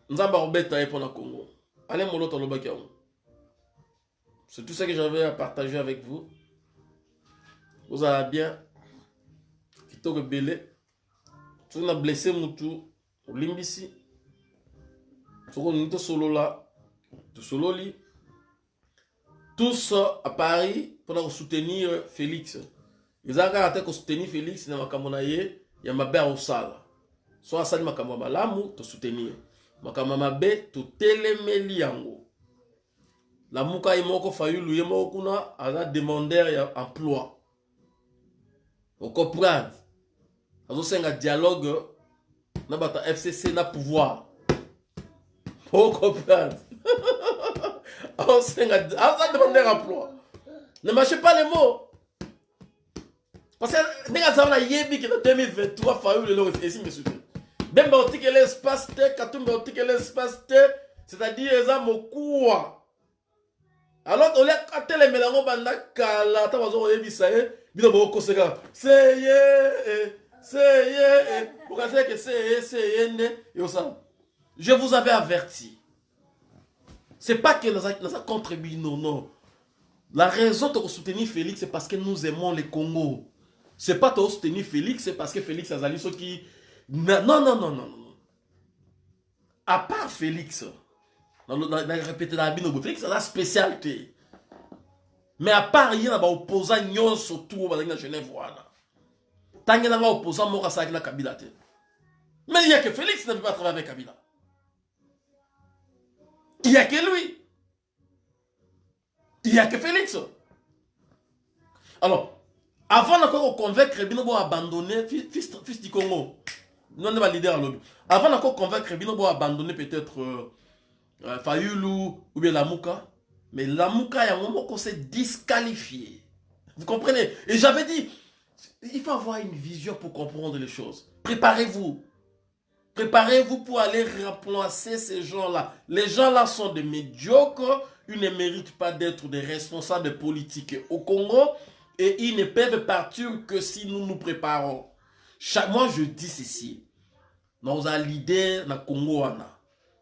nzambe akobeta ye mpo na congo. Moloto alobaki yango c'est tout ce que j'avais à partager avec vous. Ozala bien? Kitoko ebele soki na blesse mutu olimbisi soki olingi tosolola. Tosololi tous à paris mpona kosoutenir félix. Eza kaka te kosoutenir félix na makambo na ye ya mabe akosala so asali makambo malamu tosoutenir makambo ya mabe totelemeli yango lamuka ye moko fayulu ye moko kuna aza demandeur ya emploi. Ocomprendre azosenga dialogue na bato ya fcc na pouvoir. Ocomprendre azosenga aza demandeur emploi. Ne marchez pas les mots. Parce que ndenge azala nayebi ke na 2023 fayulu lelo katumba otikela espace te c'est-à-dire alors olia atelemela yango banda kala ata baza koyebisa ye bino seye seye nde yosala je vous avais averti c'est pas que naza contre bino non la raison de soutenir félix c'est parce que nous aimons le congo c'est pas de soutenir félix c'est parce que félix azali soki non non non non non à part félix répété na bino boye félix aza spécial te mais à part ye na baopposant nyonso tu oyo bazalaki na genève wana ntange nanga opposant moko asalaki na kabila te mais il y a que félix ne peut pas travailler avec kabila il y a que lui il y a que félix alors avant nakoki koconvaincre bino boabandonne fils, fils du congo non nde balider alobi avant nakoki convaincre bino boabandonne peut-être euh, euh, Fayulu ou bien Lamuka. Mais Lamuka Yamomoko s'est disqualifié. Vous comprenez? Et j'avais dit, il faut avoir une vision pour comprendre les choses. Préparez-vous. Préparez-vous pour aller remplacer ces gens-là. Les gens-là sont des médiocres. Ils ne méritent pas d'être des responsables politiques au Congo. Et ils ne peuvent partir que si nous nous préparons. Chaque mois, je dis ceci. Nous avons l'idée le Congo.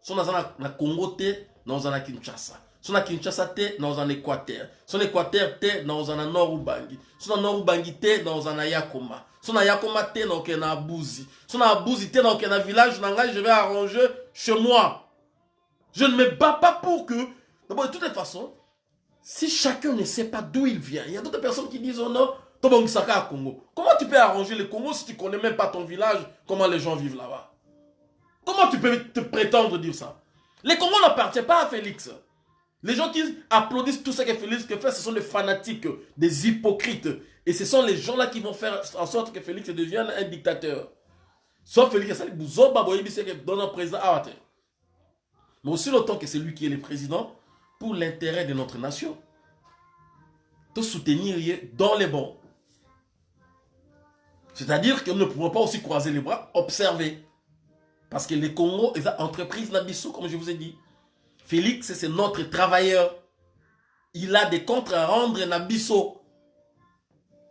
so naza na congo naoza na kinshasa so na kinshasa te naoza na équateur so na équateur te naoza na nord ubangi so na nord ubangi te naoza na yakoma so na yakoma te naokende na village je vais arranger chez moi. Je ne me bats pas pour que d'abord de toutes les façons si chacun ne sait pas d'où il vient il y a d'autres personnes qui disent oh non tobongisaka à congo. Comment tu peux arranger le congo si tu connais même pas ton village comment les gens vivent là-bas? Comment tu peux te prétendre dire ça? Les Congo n'appartient pas à Félix. Les gens qui applaudissent tout ce que Félix fait, ce sont les fanatiques, des hypocrites. Et ce sont les gens-là qui vont faire en sorte que Félix devienne un dictateur. Sauf Félix, c'est donne un président à Mais aussi longtemps que c'est lui qui est le président, pour l'intérêt de notre nation, de soutenir dans les bons. C'est-à-dire que nous ne pouvons pas aussi croiser les bras, observer. Parce que le Congo est une entreprise Nabiso, comme je vous ai dit. Félix, c'est notre travailleur. Il a des comptes à rendre Nabiso.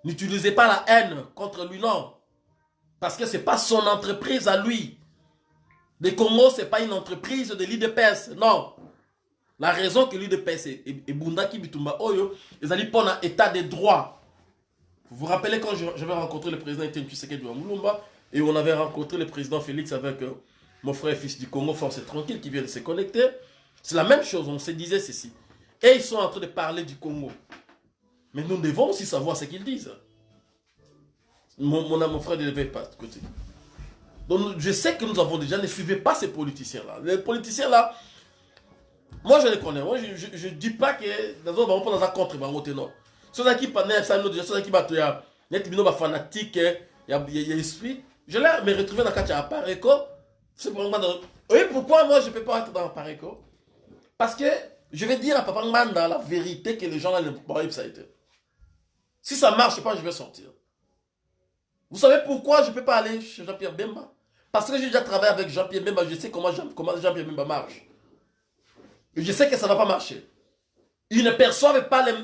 N'utilisez pas la haine contre lui, non. Parce que ce n'est pas son entreprise à lui. Le Congo, ce n'est pas une entreprise de l'IDPS, non. La raison que l'IDPS est Bundaki Bitumba Oyo, ils allaient pour un état de droit. Vous vous rappelez quand j'avais rencontré le président Tshisekedi et on avait rencontré le président Félix avec euh, mon frère fils du Congo, force et tranquille, qui vient de se connecter. C'est la même chose, on se disait ceci. Et ils sont en train de parler du Congo. Mais nous devons aussi savoir ce qu'ils disent. Mon, mon, mon frère ne devait pas de côté. Donc je sais que nous avons déjà, ne suivez pas ces politiciens-là. Les politiciens-là, moi je les connais. Moi je ne dis pas que nous avons pas dans un contre, non. Ceux qui parlent, ceux qui battent, il y a des fanatiques, il y a l'esprit. Je l'ai retrouvé dans cas de Pareco. C'est Oui, pourquoi moi je ne peux pas être dans Pareco? Parce que je vais dire à Papa Manda la vérité que les gens là ne pas ça a été. Si ça marche pas, je vais sortir. Vous savez pourquoi je ne peux pas aller chez Jean-Pierre Bemba? Parce que j'ai déjà travaillé avec Jean-Pierre Bemba, je sais comment Jean-Pierre Bemba marche. Je sais que ça ne va pas marcher. Ils ne perçoivent pas les...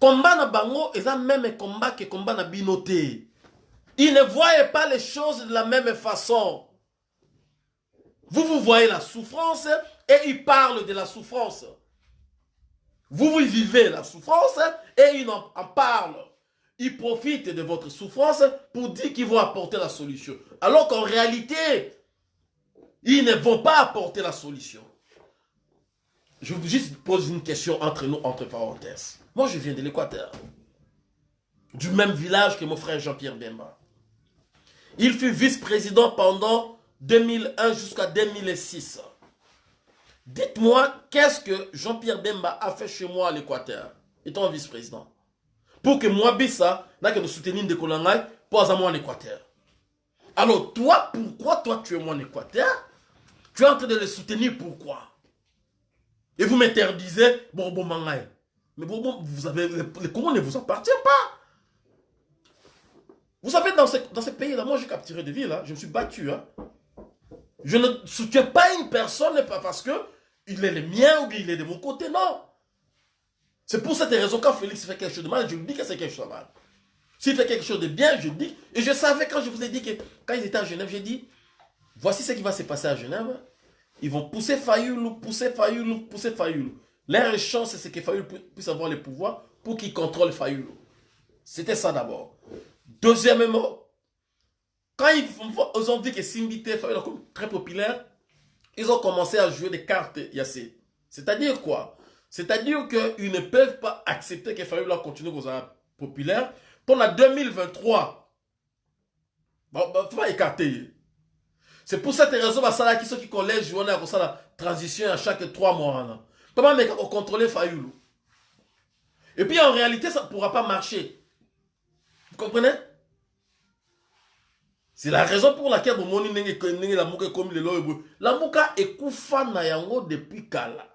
Combat na bango, ils ont même combat que combat na binoté. Ils ne voient pas les choses de la même façon. Vous, vous voyez la souffrance et ils parlent de la souffrance. Vous, vous vivez la souffrance et ils en, en parlent. Ils profitent de votre souffrance pour dire qu'ils vont apporter la solution. Alors qu'en réalité, ils ne vont pas apporter la solution. Je vous juste pose une question entre nous, entre parenthèses. Moi, je viens de l'Équateur. Du même village que mon frère Jean-Pierre Bemba. Il fut vice-président pendant 2001 jusqu'à 2006. Dites-moi, qu'est-ce que Jean-Pierre Bemba a fait chez moi à l'Équateur, étant vice-président Pour que moi, Bissa, n'a que nous soutenir de Kolangai, pour moi en Équateur? Alors, toi, pourquoi toi tu es moi en Équateur? Tu es en train de le soutenir, pourquoi? Et vous m'interdisez, bon, bon, mangai. Mais bon, bon, vous avez, les Congo ne vous appartient pas. Vous savez, dans ce, dans pays-là, moi j'ai capturé des villes, hein. je me suis battu. Hein. Je ne soutiens pas une personne parce que il est le mien ou bien il est de mon côté, non. C'est pour cette raison quand Félix fait quelque chose de mal, je lui dis que c'est quelque chose de mal. S'il fait quelque chose de bien, je dis. Et je savais quand je vous ai dit que quand ils étaient à Genève, j'ai dit, voici ce qui va se passer à Genève. Ils vont pousser Fayoulou, pousser Fayoulou, pousser Fayoulou. Leur chance, c'est que Fayoulou puisse avoir le pouvoir pour qu'il contrôle Fayoulou. C'était ça d'abord. Deuxièmement, quand ils ont dit que Simbi est très populaire, ils ont commencé à jouer des cartes Yassé. C'est-à-dire quoi? C'est-à-dire qu'ils ne peuvent pas accepter que Fayoulou continue être populaire. Pendant 2023, bon, bah, faut pas écarter. C'est pour cette raison que sont qui collège jouent à la transition à chaque trois mois. Comment contrôler Fayoulou Et puis en réalité, ça ne pourra pas marcher. Vous comprenez? C'est la raison pour laquelle vous money la mouka comme le La mouka est koufa na yango depuis kala.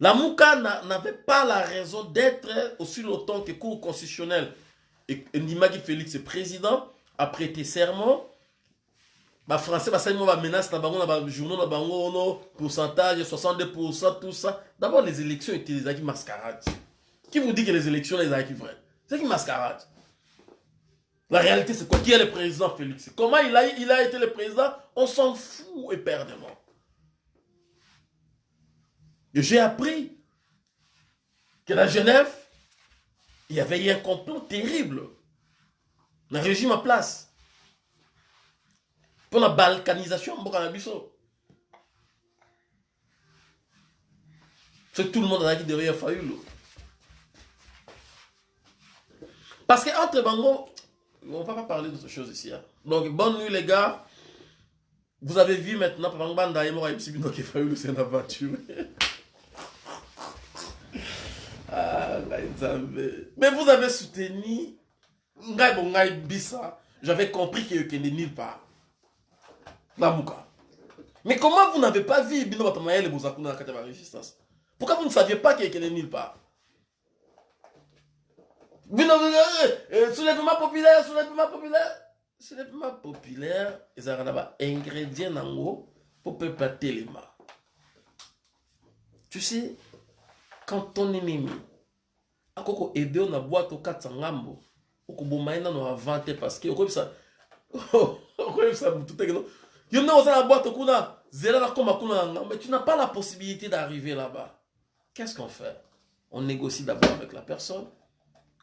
La mouka n'avait pas la raison d'être aussi longtemps que cour constitutionnel. Et Nimagi Félix est président, a prêté serment. Bah français bah ça va menace na bango na ba journaux na bango no pourcentage 62% tout ça. D'abord les élections étaient des acquis mascarades. Qui vous dit que les élections les acquis vrais c'est qui mascarade. La réalité, c'est quoi? Qui est le président Félix? Comment il a, il a été le président? On s'en fout éperdument. Et j'ai appris que la Genève, il y avait eu un complot terrible. Le régime en place. Pour la balkanisation, c'est tout le monde a dit derrière Fayoulou. Parce que entre Bango, on va pas parler d'autre chose ici. Hein. Donc, bonne nuit les gars. Vous avez vu maintenant, Banda et moi, c'est une aventure. ah, Mais vous avez soutenu Ngai Bisa. J'avais compris qu'il n'est nulle part. Namouka. Mais comment vous n'avez pas vu Bino Batamaye le Bozakuna dans la résistance? Pourquoi vous ne saviez pas qu'il n'est nulle part? Soulèvement populaire soulèvement populaire. Soulèvement populaire. Ezalaka na baingrédient nango mpo peuple atelema tu sais quand ton ennemi akoko aide yo na bwate okatisa ngambo okoboma ye nano avant te parce que okoyebisa okoyebisa motu bwate kuna kuna mais tu n'as pas la possibilité d'arriver là-bas. Qu'est-ce qu'on fait? On négocie d'abord avec la personne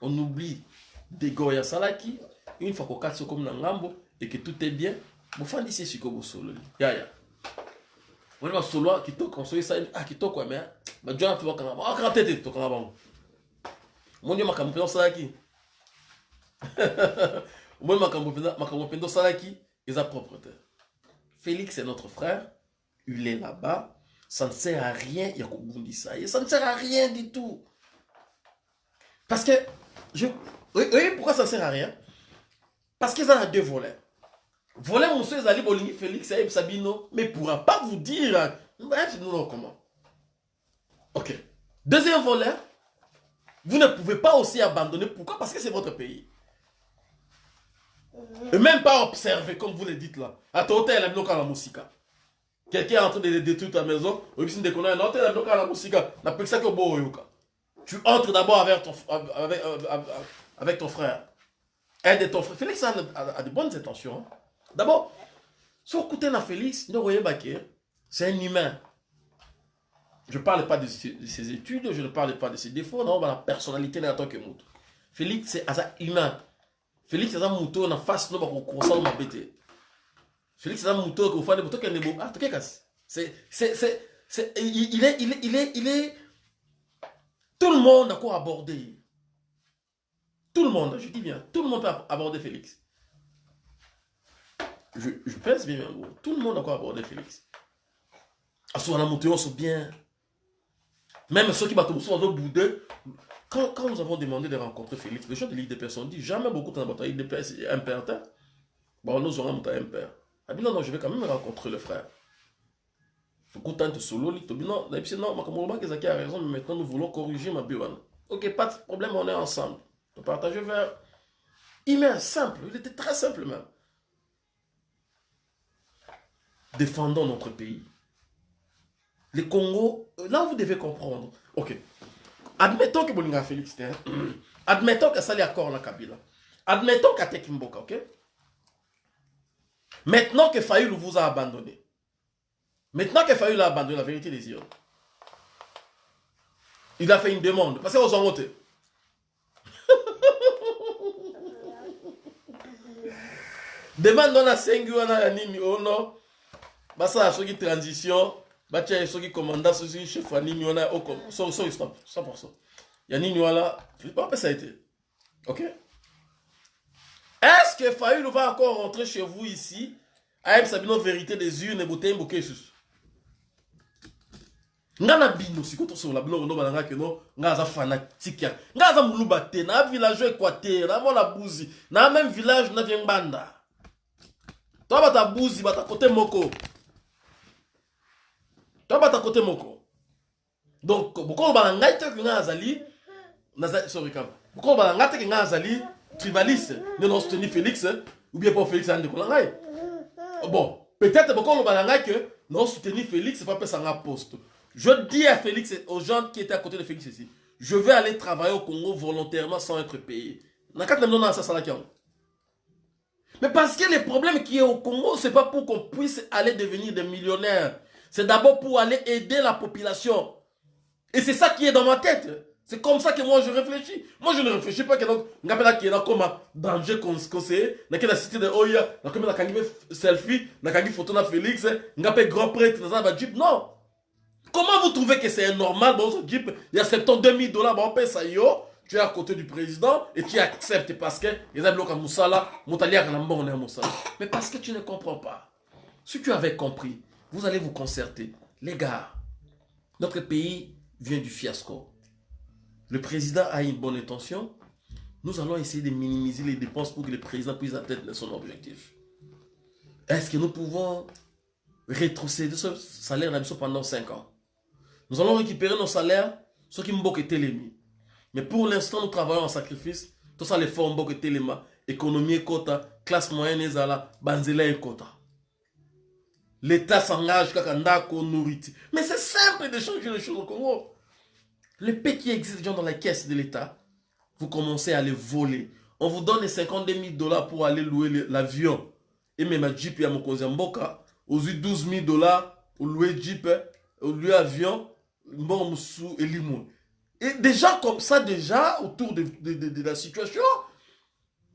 on oublie Degoya Salaki, une fois comme dans Ngambo et que tout est bien, vous faites ici ce que vous sololi. Ya ya. On va solo qui toque on ça ah qui toque quoi mais bah John tu vois quand ah quand tête to quand bon. Mon dieu makambo pendo Salaki. Moi makambo pendo makambo pendo Salaki, ils a propreté. Félix est notre frère, il est là-bas, ça ne sert à rien, ça ne sert à rien du tout. Parce que Oui, oui, pourquoi ça sert à rien? Parce qu'ils ont deux volets. Volet monsieur Zali Bolingi Félix et Sabino, mais ne pourra pas vous dire. Bref, nous non, comment. Ok. Deuxième volet, vous ne pouvez pas aussi abandonner. Pourquoi? Parce que c'est votre pays. Et même pas observer, comme vous le dites là. À ton hôtel, il y a la musique. Quelqu'un est en train de détruire ta maison, ou bien de connaître un hôtel, il y a la musique. N'a pas que ça que tu entres d'abord avec ton, avec, euh, avec ton frère. aide ton frère. Félix a, a, a de bonnes intentions. hein. D'abord, si vous écoutez Félix, c'est un humain. Je ne parle pas de ses, de ses études, je ne parle pas de ses défauts, non, la personnalité en tant que mouton. Félix, c'est un humain. Félix, c'est un mouton en face, non, on bête. Félix, c'est un mouton qui fait des moutons qui est beau. Ah, tu. C'est, c'est, c'est, il il est, il est, il est, tout le monde a quoi aborder? Tout le monde, je dis bien, tout le monde peut aborder Félix. Je, pense bien. Tout le monde a quoi aborder Félix? À ce moment-là, monté, on se bien. Même ceux qui battent au boudin. Quand, quand nous avons demandé de rencontrer Félix, les gens de l'IDPS ont dit jamais beaucoup de temps l'IDPS est un père. hein? Bon, nous aurons un père. Ah, bien, non, je vais quand même rencontrer le frère. Beaucoup de temps de solo, li, to non, puis non, a raison, mais maintenant nous voulons corriger ma biwan. Ok, pas de problème, on est ensemble. On partage vers. Un simple, il était très simple même. Défendons notre pays. Le Congo, là vous devez comprendre. Ok. Admettons que Bolinga Félix, hein. admettons ça accord la Kabila. Admettons qu'Atek Mboka, ok? Maintenant que Fayoul vous a abandonné. Maintenant que Fayoul a abandonné la vérité des yeux. Il a fait une demande. Parce qu'ils ont voté. demande on a 5 wana ya nini ono basala soki transition batia ye soki commandant soki chef ya nini wana soki stop 100% ya nini wana bapesa ye te ok est-ce que Fayoul va encore rentrer chez vous ici? Ayebisa bino vérité des urnes boteyi mboke lisusu nga na bino sikoyo tosobola biloko ndo balangaki no nga aza fanatike ya. Nga aza moluba te na village équateur na mona buzi na même village na vie ngbanda to bato ya buzi bato ya kote moko. To bato ya kote moko. Donc bokoloba na ngai teke nga azali sorry kam bokoloba na ngai teke nga azali tribaliste nde na soutenir félix ou bien po félix andeko na ngai. Bon peut-être bokoloba na ngai ke na soutenir félix pa pesa nga poste je dis à Félix aux gens qui étaient à côté de Félix ici, je vais aller travailler au Congo volontairement sans être payé. Mais parce que le problème qui est au Congo, c'est pas pour qu'on puisse aller devenir des millionnaires. C'est d'abord pour aller aider la population. Et c'est ça qui est dans ma tête. C'est comme ça que moi je réfléchis. Moi je ne réfléchis pas que donc, ngapela qui est comme danger conseiller, n'a que la cité de Oya, n'a comme la kangi selfie, n'a kangi photo na Félix, ngapé grand prêtre dans un jeep. Non. Comment vous trouvez que c'est normal, bon, il y a 72 000 dollars, bon, ça, yo, tu es à côté du président et tu acceptes parce que les amis comme Moussala, Moutalia, on est Moussala. Mais parce que tu ne comprends pas. Si tu avais compris, vous allez vous concerter. Les gars, notre pays vient du fiasco. Le président a une bonne intention. Nous allons essayer de minimiser les dépenses pour que le président puisse atteindre son objectif. Est-ce que nous pouvons rétrocéder ce salaire pendant 5 ans? Nous allons récupérer nos salaires, ce qui m'ont été les Mais pour l'instant, nous travaillons en sacrifice. Tout ça, les fonds m'ont été les Économie et quota, classe moyenne et zala, banzela et quota. L'État s'engage quand on nourrit. Mais c'est simple de changer les choses au Congo. Les paix qui existent dans la caisse de l'État, vous commencez à les voler. On vous donne les 52 000 dollars pour aller louer l'avion. Et même à Jeep et à Mokonzamboka, aux 12 000 dollars pour louer Jeep, pour louer avion, Mormoussou et Limon. Et déjà comme ça, déjà, autour de, de, de, de la situation,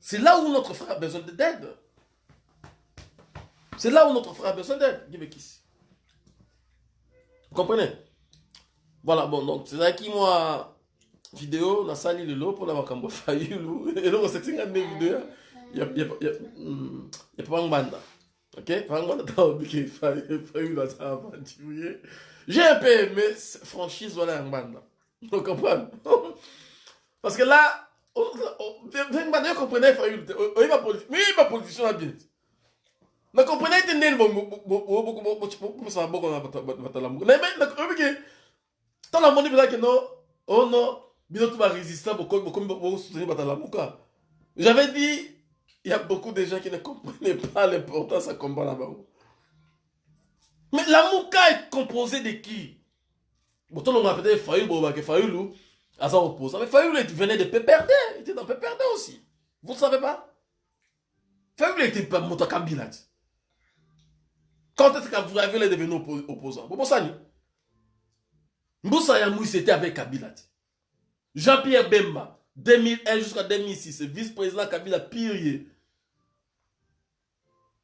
c'est là où notre frère a besoin d'aide. C'est là où notre frère a besoin d'aide. Vous comprenez? Voilà, bon, donc c'est là qui, moi, vidéo, on a sali le lot pour la makambo fayulu. Et donc, c'est une vidéo. Il y a, il y a, il y a, il y a pas de bande. Ok? De bande, t'as oublié fayulu, ça va j'ai un peu aimé franchise voilà en bande. Vous comprenez? Parce que là, vous comprenez, oui, ma politique, oui, ma politicien a bien. Vous comprenez, tu n'es pas beaucoup ça beaucoup na batalamu. Mais mais ok. Tant la monnaie que non, oh non, bien tout va résister beaucoup beaucoup soutenir quoi. J'avais dit il y a beaucoup de gens qui ne comprenaient pas l'importance à combat là-bas. Mais la Mouka est composée de qui? Pourtant, on a peut-être Fayoulou, que Fayoulou, à son opposant. Mais Fayoulou venait de Péperdé. Il était dans Péperdé aussi. Vous ne savez pas? Fabiola était pas moto Kabila. Quand est-ce que vous avez devenu oppo opposant? Bobo Sani. Mboussa Yamou, c'était avec Kabila. Jean-Pierre Bemba, 2001 jusqu'à 2006, vice-président Kabila Pirier.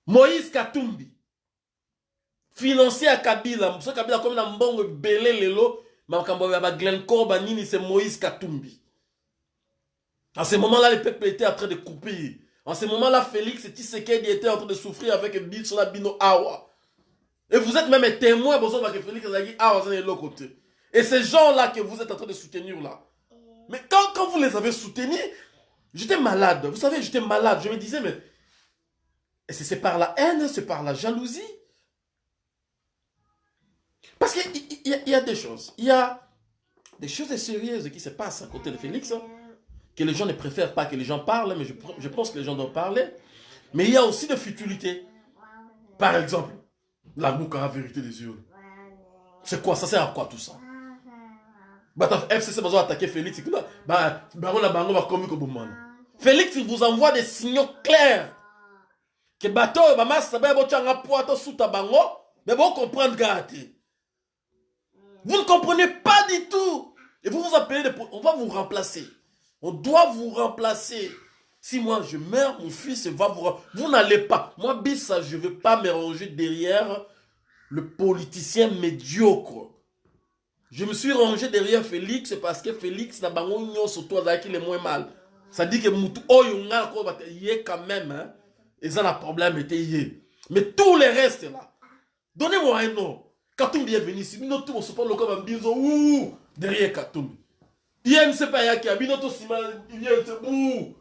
Moïse Katumbi, financier à Kabila. Ce Kabila comme na mbongo belé lelo, makambo ya ba Glencore banini c'est Moïse Katumbi. En ce moment-là, le peuple était en train de couper. En ce moment-là, Félix Tshisekedi était en train de souffrir avec Bitsola Bino Awa. Et vous êtes même témoin, que Félix Awa de l'autre côté. Et ces gens-là que vous êtes en train de soutenir là. Mais quand, quand vous les avez soutenus, j'étais malade. Vous savez, j'étais malade. Je me disais, mais c'est par la haine, c'est par la jalousie? Parce qu'il y, y, a des choses. Il y a des choses sérieuses qui se passent à côté de Félix. Hein, que les gens ne préfèrent pas que les gens parlent, mais je, pense que les gens doivent parler. Mais il y a aussi des futilités. Par exemple, la à la vérité des yeux. C'est quoi Ça? Sert à quoi tout ça? Bah, FCC va attaquer Félix. Bah, Félix, il vous envoie des signaux clairs. Que bateau, maman, ça va être poitou sous ta bango. Mais vous comprenez, gâté. Vous ne comprenez pas du tout. Et vous vous appelez, on va vous remplacer. On doit vous remplacer. Si moi je meurs, mon fils va vous... Vous n'allez pas. Moi, Bissa, je ne vais pas me ranger derrière le politicien médiocre. Je me suis rangé derrière Félix parce que Félix n'a pas sur toi qui est moins mal. Ça dit que Moutou Oyunga quand même. Hein. Et ça, le problème Mais tous les restes là. Donnez-moi un nom. Katoum est venu ici. Tous on se parle comme un bisou. Derrière Katoum. IMC pa yaki abino to sima IMC ou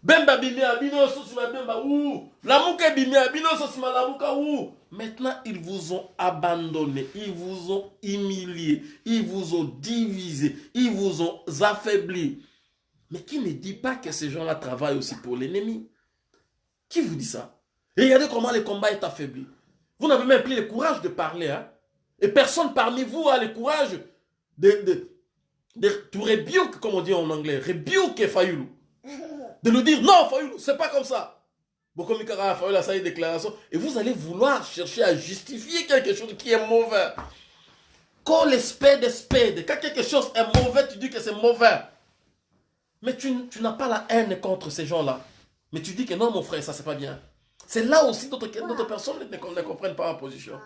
Bemba bimi abino so sima Bemba ou Lamuka bimi abino so sima Lamuka ou Maintenant ils vous ont abandonné, ils vous ont humilié, ils vous ont divisé, ils vous ont affaibli. Mais qui ne dit pas que ces gens-là travaillent aussi pour l'ennemi? Qui vous dit ça? Et regardez comment le combat est affaibli. Vous n'avez même plus le courage de parler. Hein? Et personne parmi vous a le courage de, de, de, to rebuke, comme on dit en anglais, rebuke Fayoulou. De nous dire, non, Fayoulou, c'est pas comme ça. Bokomikara Fayoulou a sa déclaration. Et vous allez vouloir chercher à justifier quelque chose qui est mauvais. Quand l'espèce d'espède, quand quelque chose est mauvais, tu dis que c'est mauvais. Mais tu, tu n'as pas la haine contre ces gens-là. Mais tu dis que non, mon frère, ça c'est pas bien. C'est là aussi d'autres personnes ne, ne comprennent pas ma position.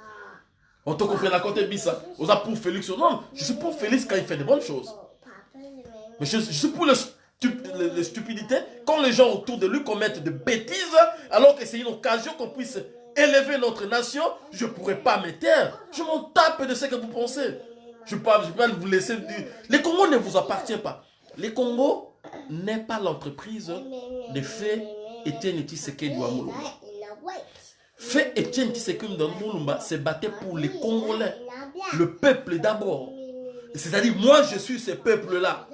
On te comprend à côté Bissa. On a pour Félix. Non, je suis pour Félix quand il fait de bonnes choses. Mais je, suis pour les stupidités quand les gens autour de lui commettent des bêtises, alors que c'est une occasion qu'on puisse élever notre nation, je ne pourrais pas me taire. Je m'en tape de ce que vous pensez. Je ne peux, pas vous laisser dire. Les Congo ne vous appartient pas. Les Congo n'est pas l'entreprise de fait Etienne Tshisekedi Amoulouma. Fait Etienne Tshisekedi Mulumba se battait pour les Congolais, le peuple d'abord. C'est-à-dire, moi, je suis ce peuple-là.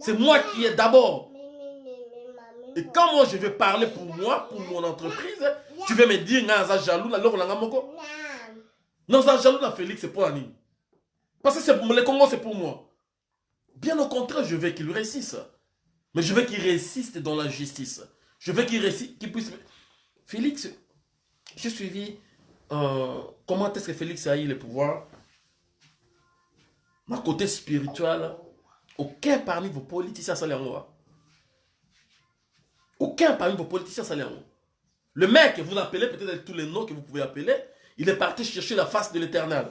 C'est moi qui est d'abord. Et quand moi, je vais parler pour moi, pour mon entreprise, tu veux me dire, nga jaloux, alors on moko? Ça jaloux, Félix, c'est pour Annie. Parce que pour, les Congo, c'est pour moi. Bien au contraire, je veux qu'il réussisse. Mais je veux qu'il réussisse dans la justice. Je veux qu'il qu'il puisse... Félix, j'ai suivi euh, comment est-ce que Félix a eu le pouvoir. Ma côté spirituel, aucun parmi vos politiciens s'en Aucun parmi vos politiciens s'en Le mec, vous appelez peut-être tous les noms que vous pouvez appeler, il est parti chercher la face de l'éternel.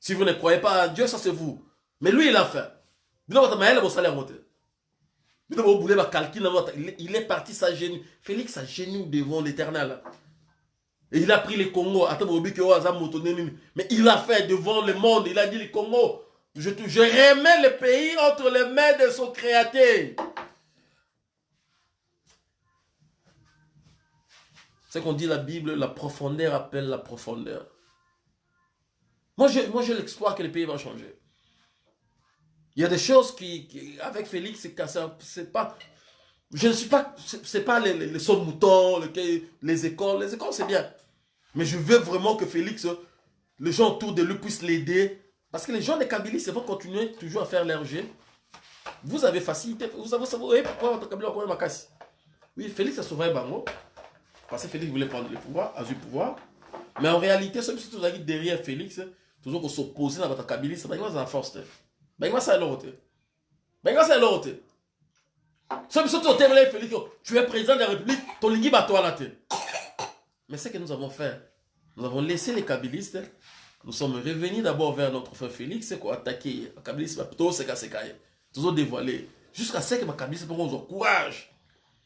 Si vous ne croyez pas à Dieu, ça c'est vous. Mais lui, il a fait. Il est parti sa Félix a genou devant l'éternel. Et il a pris les Congo. Mais il a fait devant le monde. Il a dit les Congo. Je, je remets le pays entre les mains de son créateur. C'est qu'on dit la Bible, la profondeur appelle la profondeur. Moi, j'ai moi, l'espoir que le pays va changer. Il y a des choses qui, avec Félix, c'est pas... Je ne suis pas... C'est pas les, les, les moutons, les, les écoles. Les écoles, c'est bien. Mais je veux vraiment que Félix, les gens autour de lui puissent l'aider. Parce que les gens de Kabylie, c'est vont continuer toujours à faire leur jeu. Vous avez facilité. Vous savez, vous pourquoi votre Kabylie a ma casse? Oui, Félix a sauvé Bango. parce que Félix voulait prendre le pouvoir, a eu le pouvoir. Mais en réalité, ceux qui sont derrière Félix, toujours pour s'opposer dans votre Kabylie, c'est une force. Ben, ça l'autre. Ben, ça l'autre. Ceux qui sont derrière Félix, tu es président de la République, ton ligue va toi la tête. Mais ce que nous avons fait, nous avons laissé les Kabylistes, nous sommes revenus d'abord vers notre frère Félix, quoi attaquer. Les Kabylistes, plutôt c'est qu'à toujours dévoilé. Jusqu'à ce que les Kabylistes pour nous courage.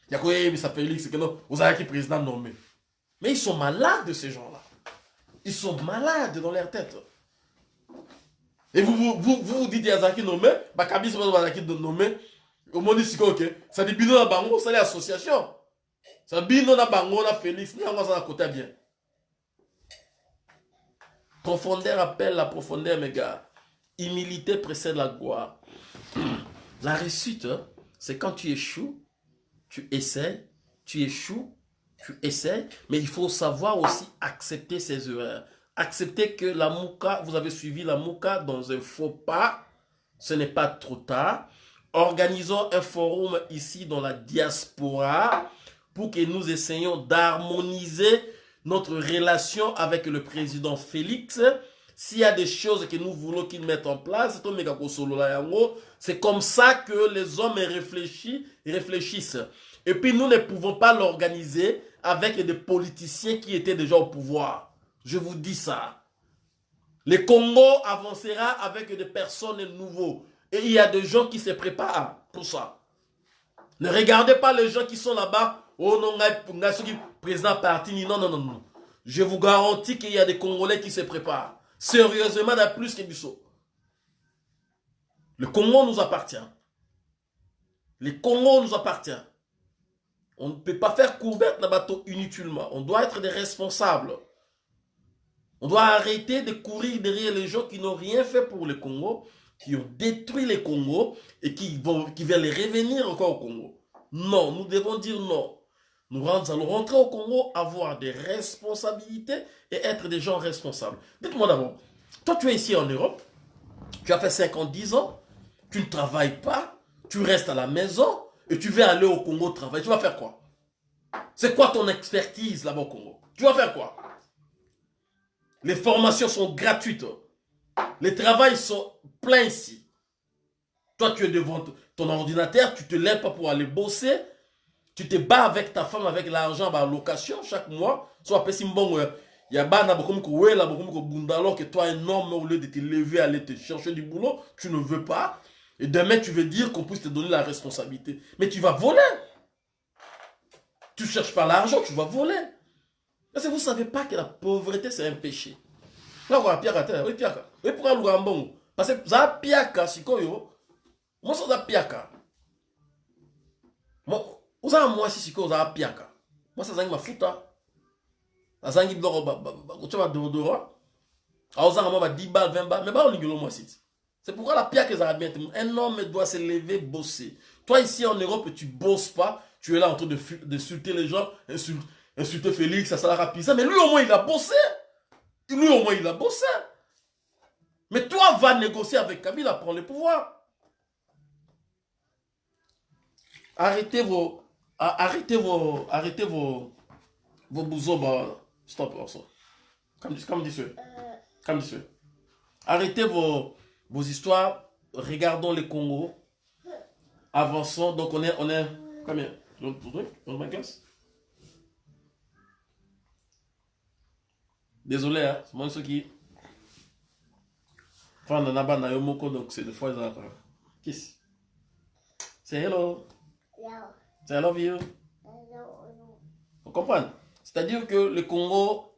Il y a quoi, ça Félix, que non, vous avez qui président nommé. Mais ils sont malades, ces gens-là. Ils sont malades dans leur tête. Et vous vous, vous, vous, dites Yazaki nommé, Kabylie, c'est pas Yazaki nommé. Au monde ici, ok. Ça dit bino na bango, ça l'association. Ça bino na bango na Félix, ni ça na côté bien. Profondeur appelle la profondeur, mes gars. Humilité précède la gloire. La réussite, hein, c'est quand tu échoues, tu essaies, tu échoues, tu essaies, mais il faut savoir aussi accepter ses erreurs. Accepter que la mouka, vous avez suivi la mouka dans un faux pas, ce n'est pas trop tard. Organisons un forum ici dans la diaspora que nous essayions d'harmoniser notre relation avec le président Félix. S'il y a des choses que nous voulons qu'il mette en place, c'est comme ça que les hommes réfléchissent. Et puis nous ne pouvons pas l'organiser avec des politiciens qui étaient déjà au pouvoir. Je vous dis ça. Le Congo avancera avec des personnes nouveaux. Et il y a des gens qui se préparent pour ça. Ne regardez pas les gens qui sont là-bas. Oh non, président parti. Non, non, non, non. Je vous garantis qu'il y a des Congolais qui se préparent. Sérieusement, il plus que Bissot. Le Congo nous appartient. Le Congo nous appartient. On ne peut pas faire couverture la bateau inutilement. On doit être des responsables. On doit arrêter de courir derrière les gens qui n'ont rien fait pour le Congo, qui ont détruit le Congo et qui, vont, qui veulent revenir encore au Congo. Non, nous devons dire non. Nous allons rentrer au Congo, avoir des responsabilités et être des gens responsables. Dites-moi d'abord, toi tu es ici en Europe, tu as fait 50, 10 ans, tu ne travailles pas, tu restes à la maison et tu veux aller au Congo travailler. Tu vas faire quoi? C'est quoi ton expertise là-bas au Congo? Tu vas faire quoi? Les formations sont gratuites. Les travails sont pleins ici. Toi, tu es devant ton ordinateur, tu te lèves pas pour aller bosser, tu te bats avec ta femme avec l'argent la location chaque mois. Soit pesi mbongo il y a bana bokomi ko wela bunda alors que toi un homme au lieu de te lever aller te chercher du boulot tu ne veux pas. Et demain tu veux dire qu'on puisse te donner la responsabilité. Mais tu vas voler. Tu cherches pas l'argent tu vas voler. Parce que vous savez pas que la pauvreté c'est un péché. Là quoi pierre terre. Oui pierre oui pourquoi le gambon parce que ça piaka sikoyo. Moi ça piaka moi ozala mwasi sikoyo ozala piaka mwasi azangi mafuta azangi biloko kotya badeodora aozanga mwa ba 10 bal 20 bal mais baolingelo mwasi ti c'est pourquoi la piaka ezala bien te un homme doit se lever bosser. Toi ici en Europe tu bosses pas. Tu es là en train de les gens insulter, insulter Félix asalaka pisa mais lui au moins il a bossé. Lui au moins il a bossé. Mais toi va négocier avec Kabila prendre le pouvoir. Arrêtez vos arrêtez vos, arrêtez vos, vos bousons, bah, stop, also. Comme, comme dit ceux. Comme dit ceux. Arrêtez vos, vos histoires, regardons les Congo, avançons, donc on est, on est, combien? Dans ma classe? Désolé, hein, c'est moi ceux qui... Enfin, on a moko, donc c'est des fois, ils ont... Kiss. C'est hello. Yeah. I love you. Vous comprenez C'est-à-dire que le Congo,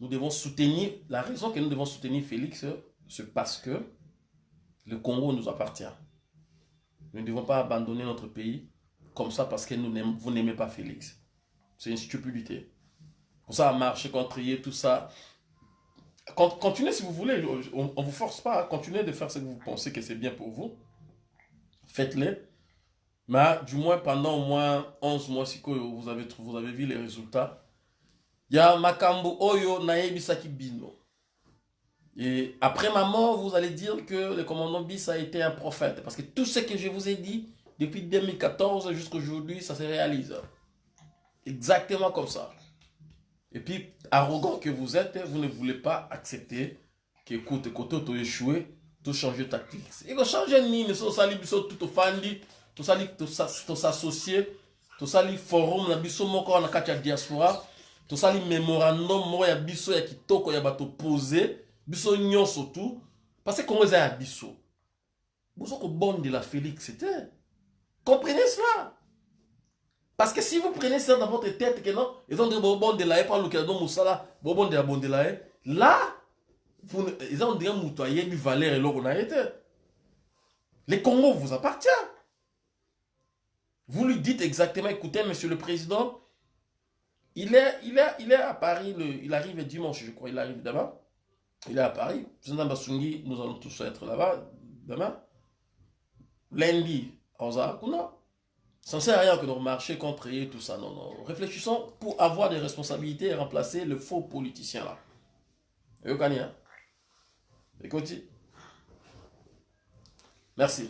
nous devons soutenir, la raison que nous devons soutenir Félix, c'est parce que le Congo nous appartient. Nous ne devons pas abandonner notre pays comme ça parce que vous n'aimez pas Félix. C'est une stupidité. Pour ça, marcher contre tout ça. Continuez si vous voulez, on ne vous force pas, continuez de faire ce que vous pensez que c'est bien pour vous faites-les. Mais du moins, pendant au moins 11 mois, si vous avez, vous avez vu les résultats, il y a Makambo Oyo Naebisaki Bino. Et après ma mort, vous allez dire que le commandant Bis a été un prophète. Parce que tout ce que je vous ai dit, depuis 2014 jusqu'à aujourd'hui, ça se réalise. Exactement comme ça. Et puis, arrogant que vous êtes, vous ne voulez pas accepter que, écoute, côté échoué, tu changes de tactique. Il faut changer de ligne, ça, ça, tout au fandi, tout ça, tout s'associer, tout ça, forum, na biso moko na kati diaspora, tout ça, mémorandum, moko ya biso ya kitoko ya bato posé, biso nyonso tout, parce que comment ça ya biso. Vous êtes bon de la Félix, c'était. Comprenez cela? Parce que si vous prenez ça dans votre tête, que non, ils ont dit bon de la par le cadeau Moussala, bon de la bon de la là, ont dit moutoyer du valeur et l'eau été. Les Congo vous appartient. Vous lui dites exactement, écoutez, monsieur le président, il est, il est, il est à Paris, il arrive dimanche, je crois, il arrive demain. Il est à Paris. Nous allons tous être là-bas demain. Lundi, on Kuna. Ça ne sert à rien que de marcher contre et tout ça. Non, non. Réfléchissons pour avoir des responsabilités et remplacer le faux politicien là. Et? Écoutez. Merci.